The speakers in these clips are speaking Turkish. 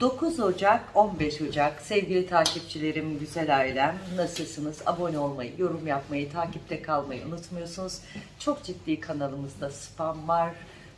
9 Ocak 15 Ocak sevgili takipçilerim, güzel ailem nasılsınız? Abone olmayı, yorum yapmayı, takipte kalmayı unutmuyorsunuz. Çok ciddi kanalımızda spam var.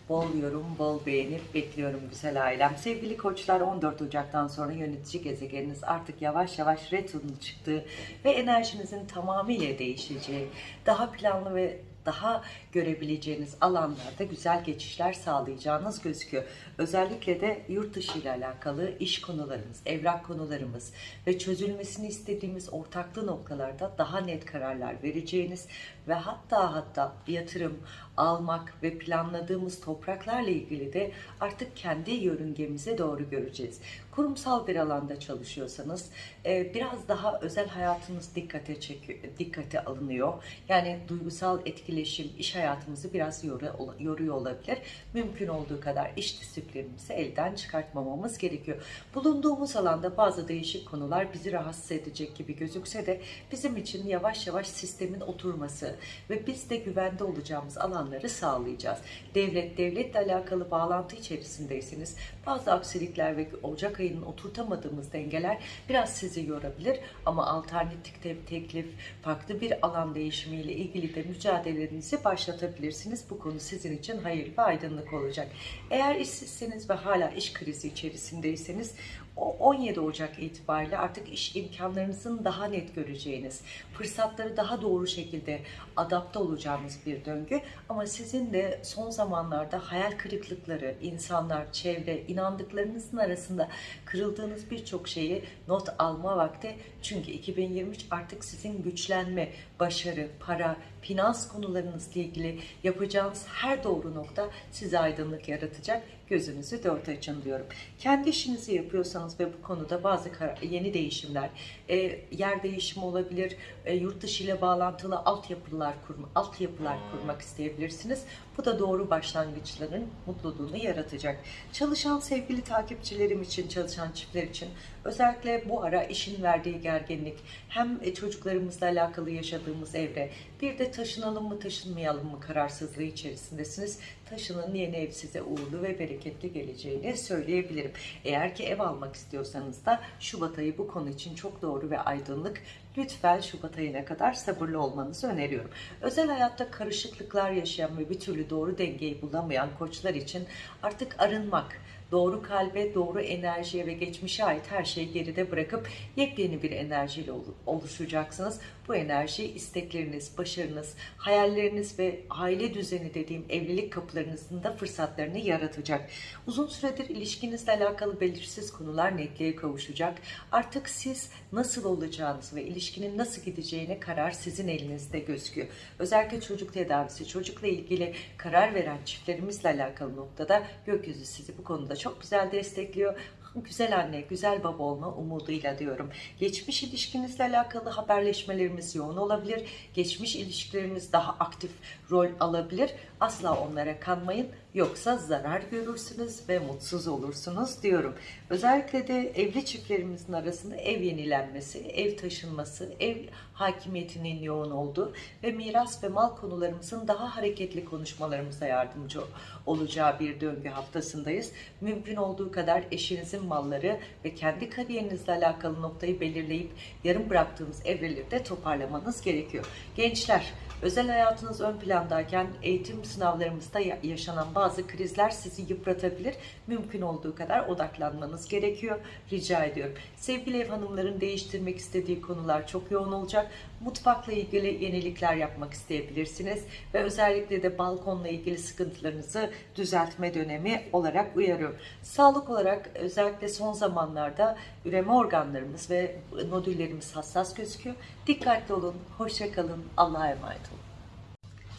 Bol yorum, bol beğenip bekliyorum güzel ailem. Sevgili koçlar 14 Ocak'tan sonra yönetici gezegeniniz artık yavaş yavaş retro'nun çıktığı ve enerjinizin tamamıyla değişeceği, daha planlı ve daha görebileceğiniz alanlarda güzel geçişler sağlayacağınız gözüküyor. Özellikle de yurt dışı ile alakalı iş konularımız, evrak konularımız ve çözülmesini istediğimiz ortaklı noktalarda daha net kararlar vereceğiniz ve hatta hatta yatırım almak ve planladığımız topraklarla ilgili de artık kendi yörüngemize doğru göreceğiz. Kurumsal bir alanda çalışıyorsanız e, biraz daha özel hayatınız dikkate çekiyor, dikkate alınıyor. Yani duygusal etkileşim iş hayatımızı biraz yoru- yoruyor olabilir. Mümkün olduğu kadar iş disiplinimizi elden çıkartmamamız gerekiyor. Bulunduğumuz alanda bazı değişik konular bizi rahatsız edecek gibi gözükse de bizim için yavaş yavaş sistemin oturması ve biz de güvende olacağımız alanları sağlayacağız. Devlet, devletle alakalı bağlantı içerisindeyseniz bazı aksilikler ve Ocak ayının oturtamadığımız dengeler biraz sizi yorabilir ama alternatif te- teklif, farklı bir alan değişimiyle ilgili de mücadelelerinizi başlatabilirsiniz. Bu konu sizin için hayırlı ve aydınlık olacak. Eğer işsizseniz ve hala iş krizi içerisindeyseniz 17 Ocak itibariyle artık iş imkanlarınızın daha net göreceğiniz, fırsatları daha doğru şekilde adapte olacağınız bir döngü. Ama sizin de son zamanlarda hayal kırıklıkları, insanlar, çevre, inandıklarınızın arasında kırıldığınız birçok şeyi not alma vakti. Çünkü 2023 artık sizin güçlenme, başarı, para, finans konularınızla ilgili yapacağınız her doğru nokta size aydınlık yaratacak. Gözünüzü dört açın diyorum. Kendi işinizi yapıyorsanız ve bu konuda bazı yeni değişimler, e, yer değişimi olabilir, e, yurt dışı ile bağlantılı altyapılar kurma, altyapılar kurmak isteyebilirsiniz. Bu da doğru başlangıçların mutluluğunu yaratacak. Çalışan sevgili takipçilerim için, çalışan çiftler için özellikle bu ara işin verdiği gerginlik, hem e, çocuklarımızla alakalı yaşadığımız evre, bir de taşınalım mı taşınmayalım mı kararsızlığı içerisindesiniz. Taşının yeni ev size uğurlu ve bereketli geleceğini söyleyebilirim. Eğer ki ev almak istiyorsanız da Şubat ayı bu konu için çok doğru ve aydınlık. Lütfen Şubat ayına kadar sabırlı olmanızı öneriyorum. Özel hayatta karışıklıklar yaşayan ve bir türlü doğru dengeyi bulamayan koçlar için artık arınmak, doğru kalbe, doğru enerjiye ve geçmişe ait her şeyi geride bırakıp yepyeni bir enerjiyle olu- oluşacaksınız. Bu enerji istekleriniz, başarınız, hayalleriniz ve aile düzeni dediğim evlilik kapılarınızın da fırsatlarını yaratacak. Uzun süredir ilişkinizle alakalı belirsiz konular netliğe kavuşacak. Artık siz nasıl olacağınız ve ilişkinin nasıl gideceğine karar sizin elinizde gözüküyor. Özellikle çocuk tedavisi, çocukla ilgili karar veren çiftlerimizle alakalı noktada gökyüzü sizi bu konuda çok güzel destekliyor. Güzel anne, güzel baba olma umuduyla diyorum. Geçmiş ilişkinizle alakalı haberleşmelerimiz yoğun olabilir. Geçmiş ilişkilerimiz daha aktif rol alabilir. Asla onlara kanmayın. Yoksa zarar görürsünüz ve mutsuz olursunuz diyorum. Özellikle de evli çiftlerimizin arasında ev yenilenmesi, ev taşınması, ev hakimiyetinin yoğun olduğu ve miras ve mal konularımızın daha hareketli konuşmalarımıza yardımcı olacağı bir döngü haftasındayız. Mümkün olduğu kadar eşinizin malları ve kendi kariyerinizle alakalı noktayı belirleyip yarım bıraktığınız evreleri de toparlamanız gerekiyor. Gençler, özel hayatınız ön plandayken eğitim sınavlarımızda ya- yaşanan bazı krizler sizi yıpratabilir. Mümkün olduğu kadar odaklanmanız gerekiyor. Rica ediyorum. Sevgili ev hanımların değiştirmek istediği konular çok yoğun olacak. Mutfakla ilgili yenilikler yapmak isteyebilirsiniz ve özellikle de balkonla ilgili sıkıntılarınızı düzeltme dönemi olarak uyarıyorum. Sağlık olarak özellikle son zamanlarda üreme organlarımız ve nodüllerimiz hassas gözüküyor. Dikkatli olun, hoşça kalın, Allah'a emanet olun.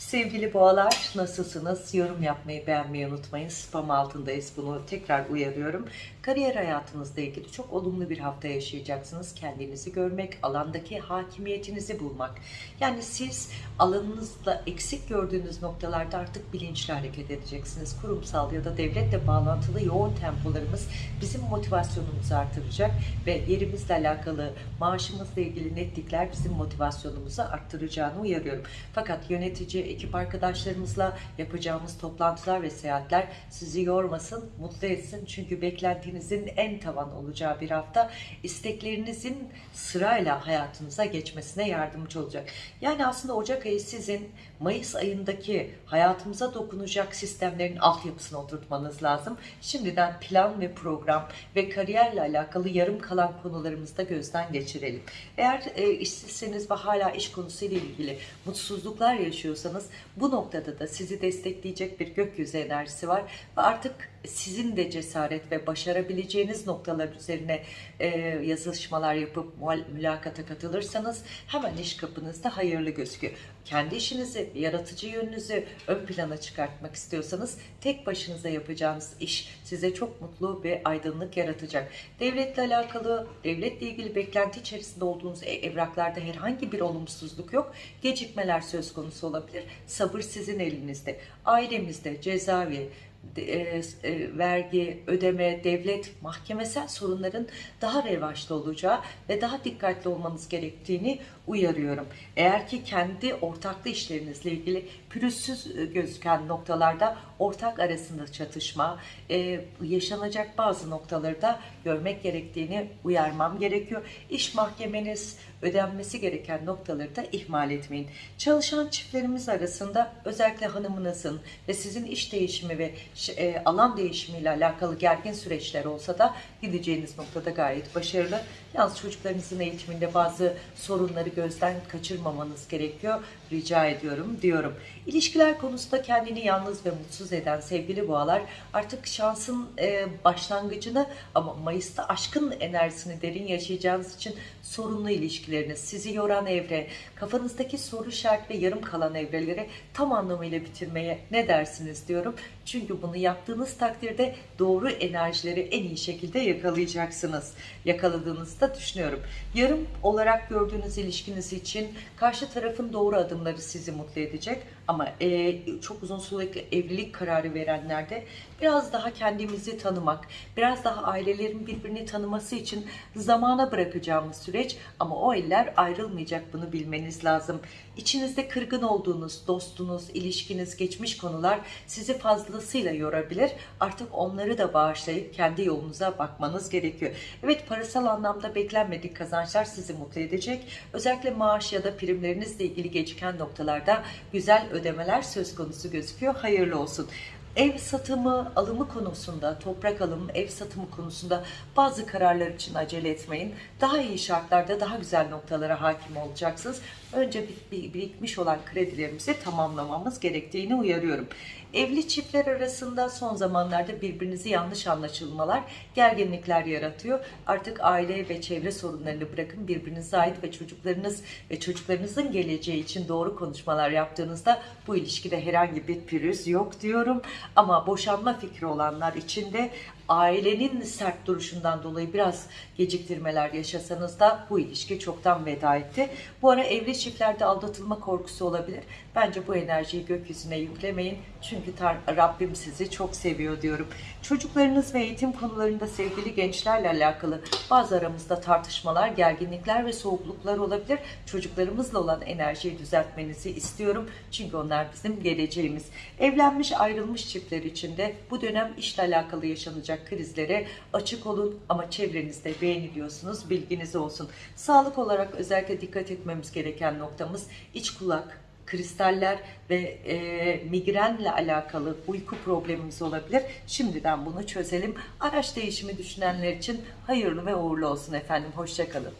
Sevgili boğalar nasılsınız? Yorum yapmayı beğenmeyi unutmayın. Spam altındayız bunu tekrar uyarıyorum. Kariyer hayatınızla ilgili çok olumlu bir hafta yaşayacaksınız. Kendinizi görmek, alandaki hakimiyetinizi bulmak. Yani siz alanınızda eksik gördüğünüz noktalarda artık bilinçli hareket edeceksiniz. Kurumsal ya da devletle bağlantılı yoğun tempolarımız bizim motivasyonumuzu artıracak ve yerimizle alakalı maaşımızla ilgili netlikler bizim motivasyonumuzu arttıracağını uyarıyorum. Fakat yönetici ekip arkadaşlarımızla yapacağımız toplantılar ve seyahatler sizi yormasın, mutlu etsin. Çünkü beklentinizin en tavan olacağı bir hafta isteklerinizin sırayla hayatınıza geçmesine yardımcı olacak. Yani aslında Ocak ayı sizin Mayıs ayındaki hayatımıza dokunacak sistemlerin altyapısını oturtmanız lazım. Şimdiden plan ve program ve kariyerle alakalı yarım kalan konularımızı da gözden geçirelim. Eğer e, işsizseniz ve hala iş konusuyla ilgili mutsuzluklar yaşıyorsanız bu noktada da sizi destekleyecek bir gökyüzü enerjisi var ve artık sizin de cesaret ve başarabileceğiniz noktalar üzerine e, yazışmalar yapıp mülakata katılırsanız hemen iş kapınızda hayırlı gözüküyor. Kendi işinizi, yaratıcı yönünüzü ön plana çıkartmak istiyorsanız tek başınıza yapacağınız iş size çok mutlu ve aydınlık yaratacak. Devletle alakalı, devletle ilgili beklenti içerisinde olduğunuz e- evraklarda herhangi bir olumsuzluk yok. Gecikmeler söz konusu olabilir. Sabır sizin elinizde. Ailemizde cezaevi, e, e, vergi, ödeme, devlet, mahkemesel sorunların daha revaçta olacağı ve daha dikkatli olmanız gerektiğini uyarıyorum. Eğer ki kendi ortaklı işlerinizle ilgili pürüzsüz e, gözüken noktalarda ortak arasında çatışma, e, yaşanacak bazı noktaları da görmek gerektiğini uyarmam gerekiyor. İş mahkemeniz, ödenmesi gereken noktaları da ihmal etmeyin. Çalışan çiftlerimiz arasında özellikle hanımınızın ve sizin iş değişimi ve e, alan değişimiyle alakalı gergin süreçler olsa da gideceğiniz noktada gayet başarılı. Yalnız çocuklarınızın eğitiminde bazı sorunları gözden kaçırmamanız gerekiyor. Rica ediyorum diyorum. İlişkiler konusunda kendini yalnız ve mutsuz eden sevgili boğalar artık şansın e, başlangıcını ama Mayıs'ta aşkın enerjisini derin yaşayacağınız için sorunlu ilişkileriniz, sizi yoran evre, kafanızdaki soru işaret ve yarım kalan evreleri tam anlamıyla bitirmeye ne dersiniz diyorum. Çünkü bunu yaptığınız takdirde doğru enerjileri en iyi şekilde yakalayacaksınız. Yakaladığınızı da düşünüyorum. Yarım olarak gördüğünüz ilişkiniz için karşı tarafın doğru adımları sizi mutlu edecek. Ama e, çok uzun sürelik evlilik kararı verenlerde biraz daha kendimizi tanımak, biraz daha ailelerin birbirini tanıması için zamana bırakacağımız süreç ama o eller ayrılmayacak bunu bilmeniz lazım. İçinizde kırgın olduğunuz dostunuz, ilişkiniz, geçmiş konular sizi fazlasıyla yorabilir. Artık onları da bağışlayıp kendi yolunuza bakmanız gerekiyor. Evet parasal anlamda beklenmedik kazançlar sizi mutlu edecek. Özellikle maaş ya da primlerinizle ilgili geciken noktalarda güzel ödemeler söz konusu gözüküyor. Hayırlı olsun. Ev satımı, alımı konusunda, toprak alımı, ev satımı konusunda bazı kararlar için acele etmeyin. Daha iyi şartlarda daha güzel noktalara hakim olacaksınız. Önce bir- bir- birikmiş olan kredilerimizi tamamlamamız gerektiğini uyarıyorum. Evli çiftler arasında son zamanlarda birbirinizi yanlış anlaşılmalar, gerginlikler yaratıyor. Artık aile ve çevre sorunlarını bırakın birbirinize ait ve çocuklarınız ve çocuklarınızın geleceği için doğru konuşmalar yaptığınızda bu ilişkide herhangi bir pürüz yok diyorum. Ama boşanma fikri olanlar için de ailenin sert duruşundan dolayı biraz geciktirmeler yaşasanız da bu ilişki çoktan veda etti. Bu ara evli çiftlerde aldatılma korkusu olabilir. Bence bu enerjiyi gökyüzüne yüklemeyin. Çünkü Rabbim sizi çok seviyor diyorum. Çocuklarınız ve eğitim konularında sevgili gençlerle alakalı bazı aramızda tartışmalar, gerginlikler ve soğukluklar olabilir. Çocuklarımızla olan enerjiyi düzeltmenizi istiyorum. Çünkü onlar bizim geleceğimiz. Evlenmiş ayrılmış çiftler için de bu dönem işle alakalı yaşanacak krizlere açık olun ama çevrenizde beğeniliyorsunuz bilginiz olsun. Sağlık olarak özellikle dikkat etmemiz gereken noktamız iç kulak, kristaller ve e, migrenle alakalı uyku problemimiz olabilir. Şimdiden bunu çözelim. Araç değişimi düşünenler için hayırlı ve uğurlu olsun efendim. Hoşçakalın.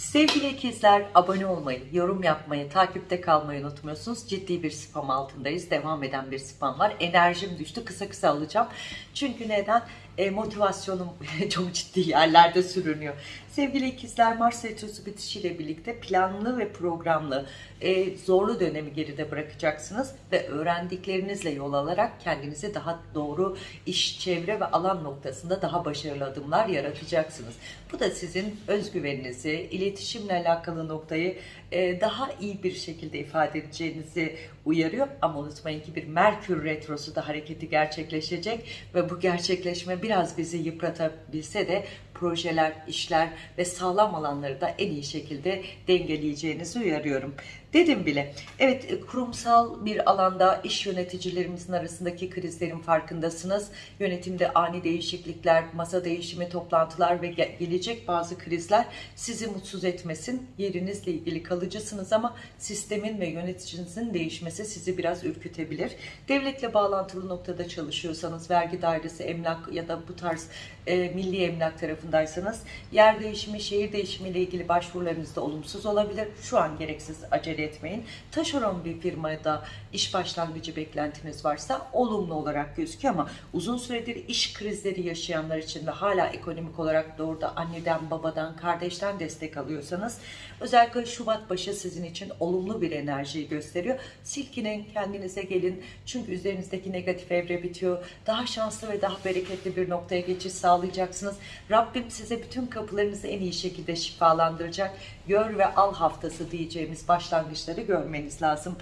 Sevgili ikizler abone olmayı, yorum yapmayı, takipte kalmayı unutmuyorsunuz. Ciddi bir spam altındayız. Devam eden bir spam var. Enerjim düştü. Kısa kısa alacağım. Çünkü neden? E, motivasyonum çok ciddi yerlerde sürünüyor. Sevgili ikizler Mars Retrosu bitişiyle birlikte planlı ve programlı e, zorlu dönemi geride bırakacaksınız ve öğrendiklerinizle yol alarak kendinizi daha doğru iş, çevre ve alan noktasında daha başarılı adımlar yaratacaksınız. Bu da sizin özgüveninizi, iletişimle alakalı noktayı e, daha iyi bir şekilde ifade edeceğinizi uyarıyor. Ama unutmayın ki bir Merkür Retrosu da hareketi gerçekleşecek ve bu gerçekleşme biraz bizi yıpratabilse de projeler, işler ve sağlam alanları da en iyi şekilde dengeleyeceğinizi uyarıyorum. Dedim bile. Evet e, kurumsal bir alanda iş yöneticilerimizin arasındaki krizlerin farkındasınız. Yönetimde ani değişiklikler, masa değişimi, toplantılar ve ge- gelecek bazı krizler sizi mutsuz etmesin. Yerinizle ilgili kalıcısınız ama sistemin ve yöneticinizin değişmesi sizi biraz ürkütebilir. Devletle bağlantılı noktada çalışıyorsanız, vergi dairesi, emlak ya da bu tarz e, milli emlak tarafındaysanız yer değişimi, şehir değişimi ile ilgili başvurularınız da olumsuz olabilir. Şu an gereksiz acele etmeyin. Taşeron bir firmada iş başlangıcı beklentiniz varsa olumlu olarak gözüküyor ama uzun süredir iş krizleri yaşayanlar için ve hala ekonomik olarak doğruda anneden, babadan, kardeşten destek alıyorsanız özellikle Şubat başı sizin için olumlu bir enerjiyi gösteriyor. Silkinin kendinize gelin çünkü üzerinizdeki negatif evre bitiyor. Daha şanslı ve daha bereketli bir noktaya geçiş sağlayacaksınız. Rabbim size bütün kapılarınızı en iyi şekilde şifalandıracak. Gör ve al haftası diyeceğimiz başlangıçları görmeniz lazım.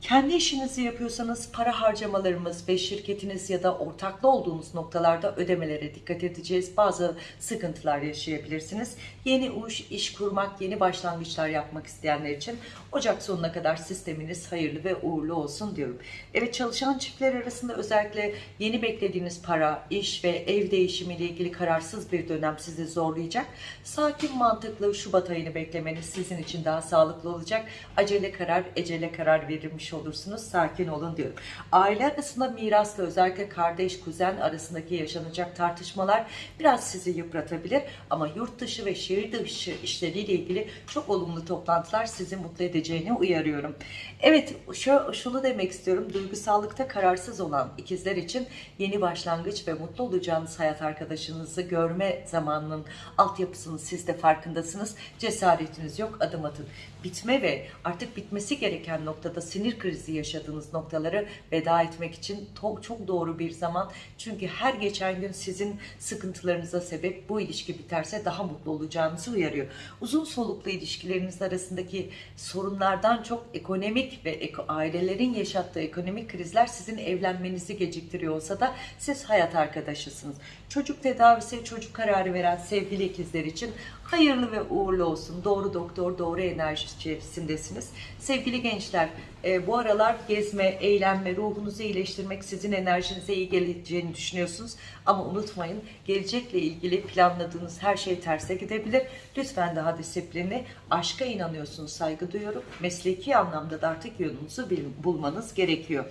Kendi işinizi yapıyorsanız para harcamalarımız ve şirketiniz ya da ortaklı olduğunuz noktalarda ödemelere dikkat edeceğiz. Bazı sıkıntılar yaşayabilirsiniz. Yeni iş, iş kurmak, yeni başlangıçlar yapmak isteyenler için Ocak sonuna kadar sisteminiz hayırlı ve uğurlu olsun diyorum. Evet çalışan çiftler arasında özellikle yeni beklediğiniz para, iş ve ev değişimiyle ilgili kararsız bir dönem sizi zorlayacak. Sakin mantıklı Şubat ayını beklemeniz sizin için daha sağlıklı olacak. Acele karar, ecele karar verilmiş olursunuz. Sakin olun diyorum. Aile arasında mirasla özellikle kardeş, kuzen arasındaki yaşanacak tartışmalar biraz sizi yıpratabilir. Ama yurt dışı ve şehir dışı işleriyle ilgili çok olumlu toplantılar sizi mutlu edeceğini uyarıyorum. Evet şu, şunu demek istiyorum. Duygusallıkta kararsız olan ikizler için yeni başlangıç ve mutlu olacağınız hayat arkadaşınızı görme zamanının altyapısını siz de farkındasınız. Cesaretiniz yok adım atın. Bitme ve artık bitmesi gereken noktada sinir krizi yaşadığınız noktaları veda etmek için çok doğru bir zaman. Çünkü her geçen gün sizin sıkıntılarınıza sebep bu ilişki biterse daha mutlu olacağınızı uyarıyor. Uzun soluklu ilişkileriniz arasındaki sorunlardan çok ekonomik ve ailelerin yaşattığı ekonomik krizler sizin evlenmenizi geciktiriyor olsa da siz hayat arkadaşısınız. Çocuk tedavisi, çocuk kararı veren sevgili ikizler için hayırlı ve uğurlu olsun. Doğru doktor, doğru enerji içerisindesiniz. Sevgili gençler, e, bu aralar gezme, eğlenme, ruhunuzu iyileştirmek sizin enerjinize iyi geleceğini düşünüyorsunuz. Ama unutmayın, gelecekle ilgili planladığınız her şey terse gidebilir. Lütfen daha disiplinli, aşka inanıyorsunuz, saygı duyuyorum. Mesleki anlamda da artık yolunuzu bulmanız gerekiyor.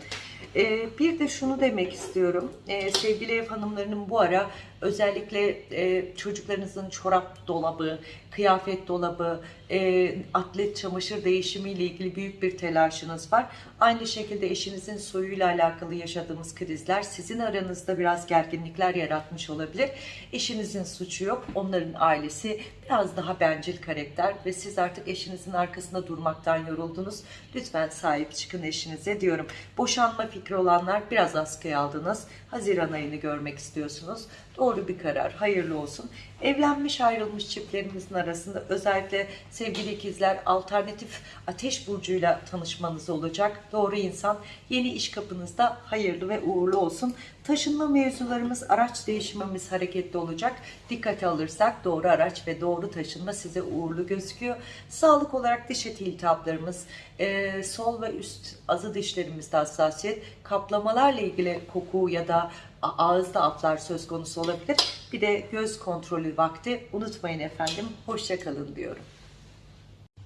E, bir de şunu demek istiyorum. E, sevgili ev hanımlarının bu ara özellikle e, çocuklarınızın çorap dolabı, kıyafet dolabı, e, atlet çamaşır değişimiyle ilgili büyük bir telaşınız var. Aynı şekilde eşinizin soyuyla alakalı yaşadığımız krizler sizin aranızda biraz gerginlikler yaratmış olabilir. Eşinizin suçu yok. Onların ailesi biraz daha bencil karakter ve siz artık eşinizin arkasında durmaktan yoruldunuz. Lütfen sahip çıkın eşinize diyorum. Boşanma fikri olanlar biraz askıya aldınız. Haziran ayını görmek istiyorsunuz. Doğru bir karar. Hayırlı olsun. Evlenmiş ayrılmış çiftlerimizin arasında özellikle sevgili ikizler alternatif ateş burcuyla tanışmanız olacak. Doğru insan yeni iş kapınızda hayırlı ve uğurlu olsun. Taşınma mevzularımız, araç değişimimiz hareketli olacak. Dikkate alırsak doğru araç ve doğru taşınma size uğurlu gözüküyor. Sağlık olarak diş eti iltihaplarımız, e, sol ve üst azı dişlerimizde hassasiyet, kaplamalarla ilgili koku ya da ağızda aflar söz konusu olabilir. Bir de göz kontrolü vakti unutmayın efendim. Hoşça kalın diyorum.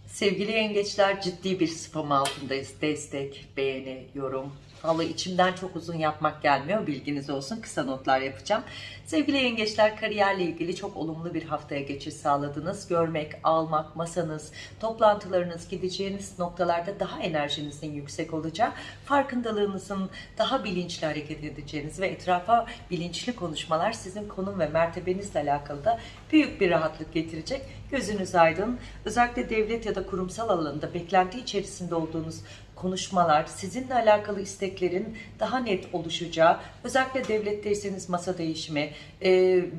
Sevgili yengeçler ciddi bir spam altındayız. Destek, beğeni, yorum. Vallahi içimden çok uzun yapmak gelmiyor. Bilginiz olsun. Kısa notlar yapacağım. Sevgili yengeçler kariyerle ilgili çok olumlu bir haftaya geçiş sağladınız. Görmek, almak, masanız, toplantılarınız, gideceğiniz noktalarda daha enerjinizin yüksek olacağı, farkındalığınızın daha bilinçli hareket edeceğiniz ve etrafa bilinçli konuşmalar sizin konum ve mertebenizle alakalı da büyük bir rahatlık getirecek. Gözünüz aydın. Özellikle devlet ya da kurumsal alanında beklenti içerisinde olduğunuz konuşmalar, sizinle alakalı isteklerin daha net oluşacağı, özellikle devletteyseniz masa değişimi, e,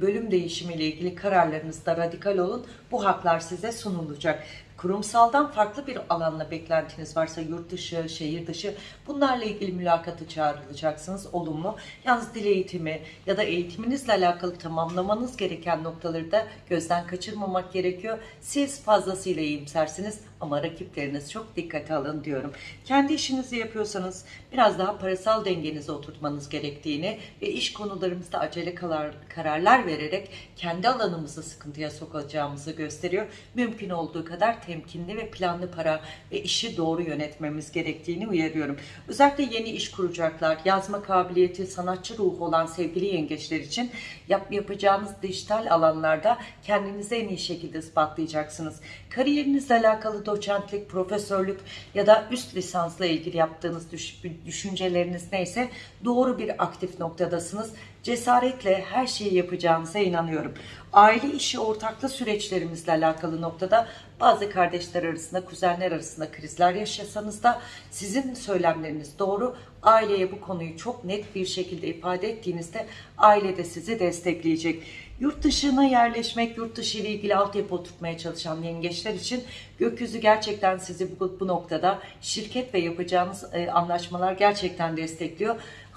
bölüm değişimi ile ilgili kararlarınızda radikal olun. Bu haklar size sunulacak. Kurumsaldan farklı bir alanla beklentiniz varsa yurt dışı, şehir dışı bunlarla ilgili mülakatı çağrılacaksınız olumlu. Yalnız dil eğitimi ya da eğitiminizle alakalı tamamlamanız gereken noktaları da gözden kaçırmamak gerekiyor. Siz fazlasıyla iyimsersiniz ama rakipleriniz çok dikkate alın diyorum. Kendi işinizi yapıyorsanız biraz daha parasal dengenizi oturtmanız gerektiğini ve iş konularımızda acele karar, kararlar vererek kendi alanımızı sıkıntıya sokacağımızı gösteriyor. Mümkün olduğu kadar temkinli ve planlı para ve işi doğru yönetmemiz gerektiğini uyarıyorum. Özellikle yeni iş kuracaklar, yazma kabiliyeti, sanatçı ruhu olan sevgili yengeçler için yap, yapacağınız dijital alanlarda kendinizi en iyi şekilde ispatlayacaksınız. Kariyerinizle alakalı doçentlik, profesörlük ya da üst lisansla ilgili yaptığınız düş- düşünceleriniz neyse doğru bir aktif noktadasınız. Cesaretle her şeyi yapacağınıza inanıyorum. Aile işi ortaklı süreçlerimizle alakalı noktada bazı kardeşler arasında, kuzenler arasında krizler yaşasanız da sizin söylemleriniz doğru. Aileye bu konuyu çok net bir şekilde ifade ettiğinizde aile de sizi destekleyecek. Yurt dışına yerleşmek, yurt dışı ile ilgili altyapı oturtmaya çalışan yengeçler için gökyüzü gerçekten sizi bu, bu noktada şirket ve yapacağınız e, anlaşmalar gerçekten destekliyor.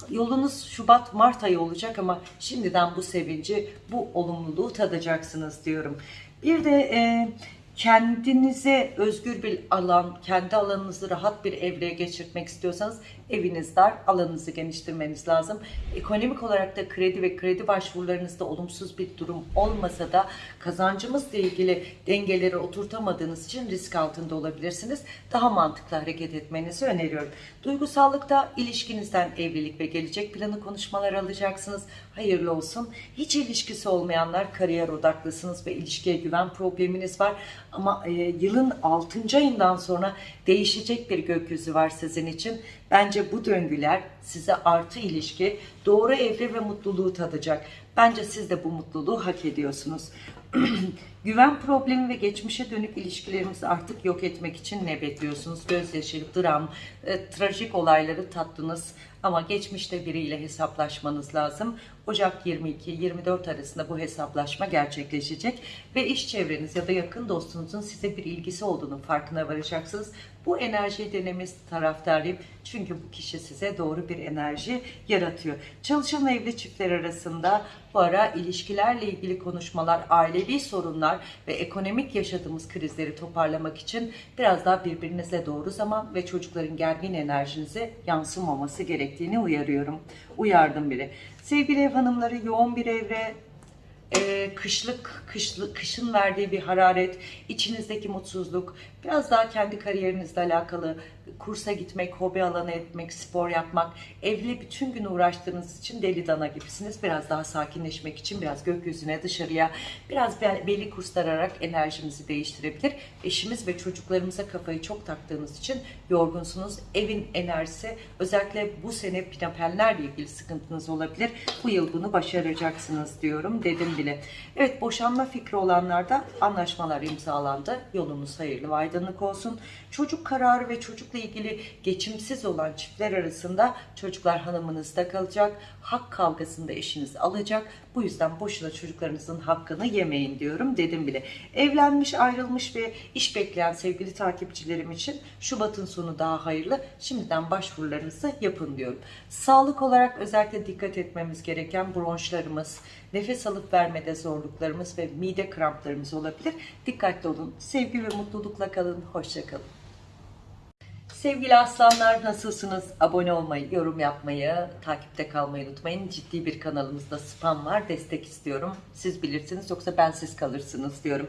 Yolunuz Şubat-Mart ayı olacak ama şimdiden bu sevinci, bu olumluluğu tadacaksınız diyorum. Bir de e, kendinize özgür bir alan, kendi alanınızı rahat bir evreye geçirtmek istiyorsanız eviniz dar, alanınızı geniştirmeniz lazım. Ekonomik olarak da kredi ve kredi başvurularınızda olumsuz bir durum olmasa da kazancımızla ilgili dengeleri oturtamadığınız için risk altında olabilirsiniz. Daha mantıklı hareket etmenizi öneriyorum. Duygusallıkta ilişkinizden evlilik ve gelecek planı konuşmalar alacaksınız. Hayırlı olsun. Hiç ilişkisi olmayanlar kariyer odaklısınız ve ilişkiye güven probleminiz var. Ama e, yılın 6. ayından sonra değişecek bir gökyüzü var sizin için. Bence bu döngüler size artı ilişki, doğru evre ve mutluluğu tadacak. Bence siz de bu mutluluğu hak ediyorsunuz. Güven problemi ve geçmişe dönük ilişkilerimizi artık yok etmek için ne bekliyorsunuz? Gözyaşı, dram, e, trajik olayları tattınız ama geçmişte biriyle hesaplaşmanız lazım. Ocak 22-24 arasında bu hesaplaşma gerçekleşecek ve iş çevreniz ya da yakın dostunuzun size bir ilgisi olduğunu farkına varacaksınız. Bu enerjiyi denemesi taraftarıyım. Çünkü bu kişi size doğru bir enerji yaratıyor. Çalışan evli çiftler arasında bu ilişkilerle ilgili konuşmalar, ailevi sorunlar ve ekonomik yaşadığımız krizleri toparlamak için biraz daha birbirinize doğru zaman ve çocukların gergin enerjinize yansımaması gerektiğini uyarıyorum. Uyardım bile. Sevgili ev hanımları yoğun bir evre, e, kışlık, kışlı, kışın verdiği bir hararet, içinizdeki mutsuzluk, biraz daha kendi kariyerinizle alakalı kursa gitmek, hobi alanı etmek, spor yapmak, evle bütün gün uğraştığınız için deli dana gibisiniz. Biraz daha sakinleşmek için biraz gökyüzüne, dışarıya, biraz be- belli kurslar ararak enerjimizi değiştirebilir. Eşimiz ve çocuklarımıza kafayı çok taktığınız için yorgunsunuz. Evin enerjisi, özellikle bu sene pinapenlerle ilgili sıkıntınız olabilir. Bu yıl bunu başaracaksınız diyorum, dedim bile. Evet, boşanma fikri olanlarda anlaşmalar imzalandı. Yolunuz hayırlı ve aydınlık olsun. Çocuk kararı ve çocukla ilgili geçimsiz olan çiftler arasında çocuklar hanımınızda kalacak. Hak kavgasında eşiniz alacak. Bu yüzden boşuna çocuklarınızın hakkını yemeyin diyorum dedim bile. Evlenmiş, ayrılmış ve iş bekleyen sevgili takipçilerim için Şubat'ın sonu daha hayırlı. Şimdiden başvurularınızı yapın diyorum. Sağlık olarak özellikle dikkat etmemiz gereken bronşlarımız, nefes alıp vermede zorluklarımız ve mide kramplarımız olabilir. Dikkatli olun. Sevgi ve mutlulukla kalın. Hoşçakalın. Sevgili aslanlar nasılsınız? Abone olmayı, yorum yapmayı, takipte kalmayı unutmayın. Ciddi bir kanalımızda spam var. Destek istiyorum. Siz bilirsiniz yoksa ben siz kalırsınız diyorum.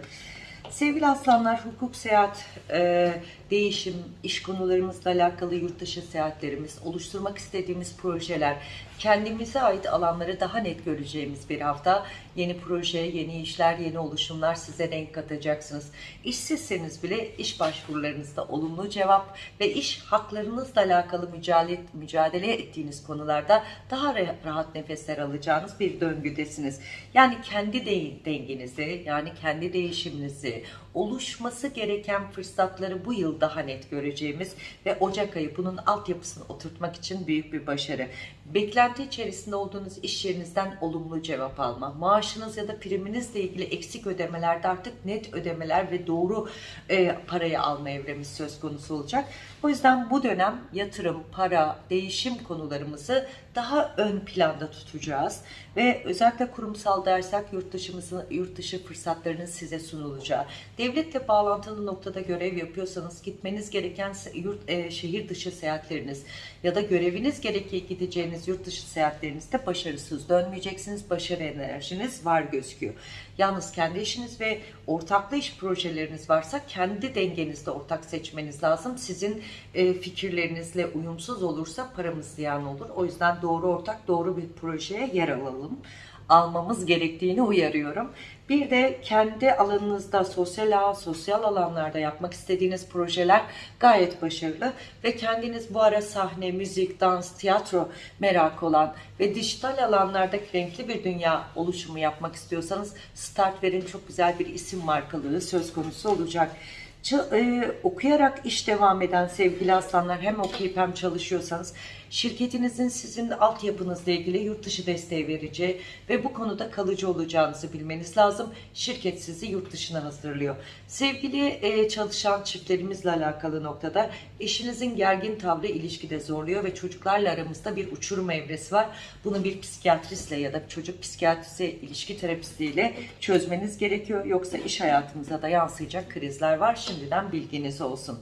Sevgili aslanlar, hukuk, seyahat, e, değişim, iş konularımızla alakalı yurt dışı seyahatlerimiz, oluşturmak istediğimiz projeler, kendimize ait alanları daha net göreceğimiz bir hafta. Yeni proje, yeni işler, yeni oluşumlar size renk katacaksınız. İşsizseniz bile iş başvurularınızda olumlu cevap ve iş haklarınızla alakalı mücadele, mücadele ettiğiniz konularda daha ra- rahat nefesler alacağınız bir döngüdesiniz. Yani kendi de- dengenizi, yani kendi değişiminizi, oluşması gereken fırsatları bu yıl daha net göreceğimiz ve Ocak ayı bunun altyapısını oturtmak için büyük bir başarı. beklenti içerisinde olduğunuz iş yerinizden olumlu cevap alma, maaşınız ya da priminizle ilgili eksik ödemelerde artık net ödemeler ve doğru e, parayı alma evremiz söz konusu olacak. O yüzden bu dönem yatırım, para, değişim konularımızı daha ön planda tutacağız ve özellikle kurumsal dersek yurt dışımızın yurt dışı fırsatlarının size sunulacağı, devletle bağlantılı noktada görev yapıyorsanız gitmeniz gereken yurt e, şehir dışı seyahatleriniz ya da göreviniz gerekli gideceğiniz yurt dışı seyahatlerinizde başarısız dönmeyeceksiniz. Başarı enerjiniz var gözüküyor. Yalnız kendi işiniz ve ortaklı iş projeleriniz varsa kendi dengenizde ortak seçmeniz lazım. Sizin e, fikirlerinizle uyumsuz olursa paramız ziyan olur. O yüzden doğru ortak, doğru bir projeye yer alalım. Almamız gerektiğini uyarıyorum. Bir de kendi alanınızda sosyal ağ, sosyal alanlarda yapmak istediğiniz projeler gayet başarılı ve kendiniz bu ara sahne, müzik, dans, tiyatro merakı olan ve dijital alanlarda renkli bir dünya oluşumu yapmak istiyorsanız start verin çok güzel bir isim markalığı söz konusu olacak. Ç- e, okuyarak iş devam eden sevgili aslanlar hem okuyup hem çalışıyorsanız şirketinizin sizin altyapınızla ilgili yurt dışı desteği vereceği ve bu konuda kalıcı olacağınızı bilmeniz lazım. Şirket sizi yurt dışına hazırlıyor. Sevgili e, çalışan çiftlerimizle alakalı noktada eşinizin gergin tavrı ilişkide zorluyor ve çocuklarla aramızda bir uçurum evresi var. Bunu bir psikiyatristle ya da çocuk psikiyatrisi ilişki terapistiyle çözmeniz gerekiyor. Yoksa iş hayatımıza da yansıyacak krizler var. Şimdiden bilginiz olsun.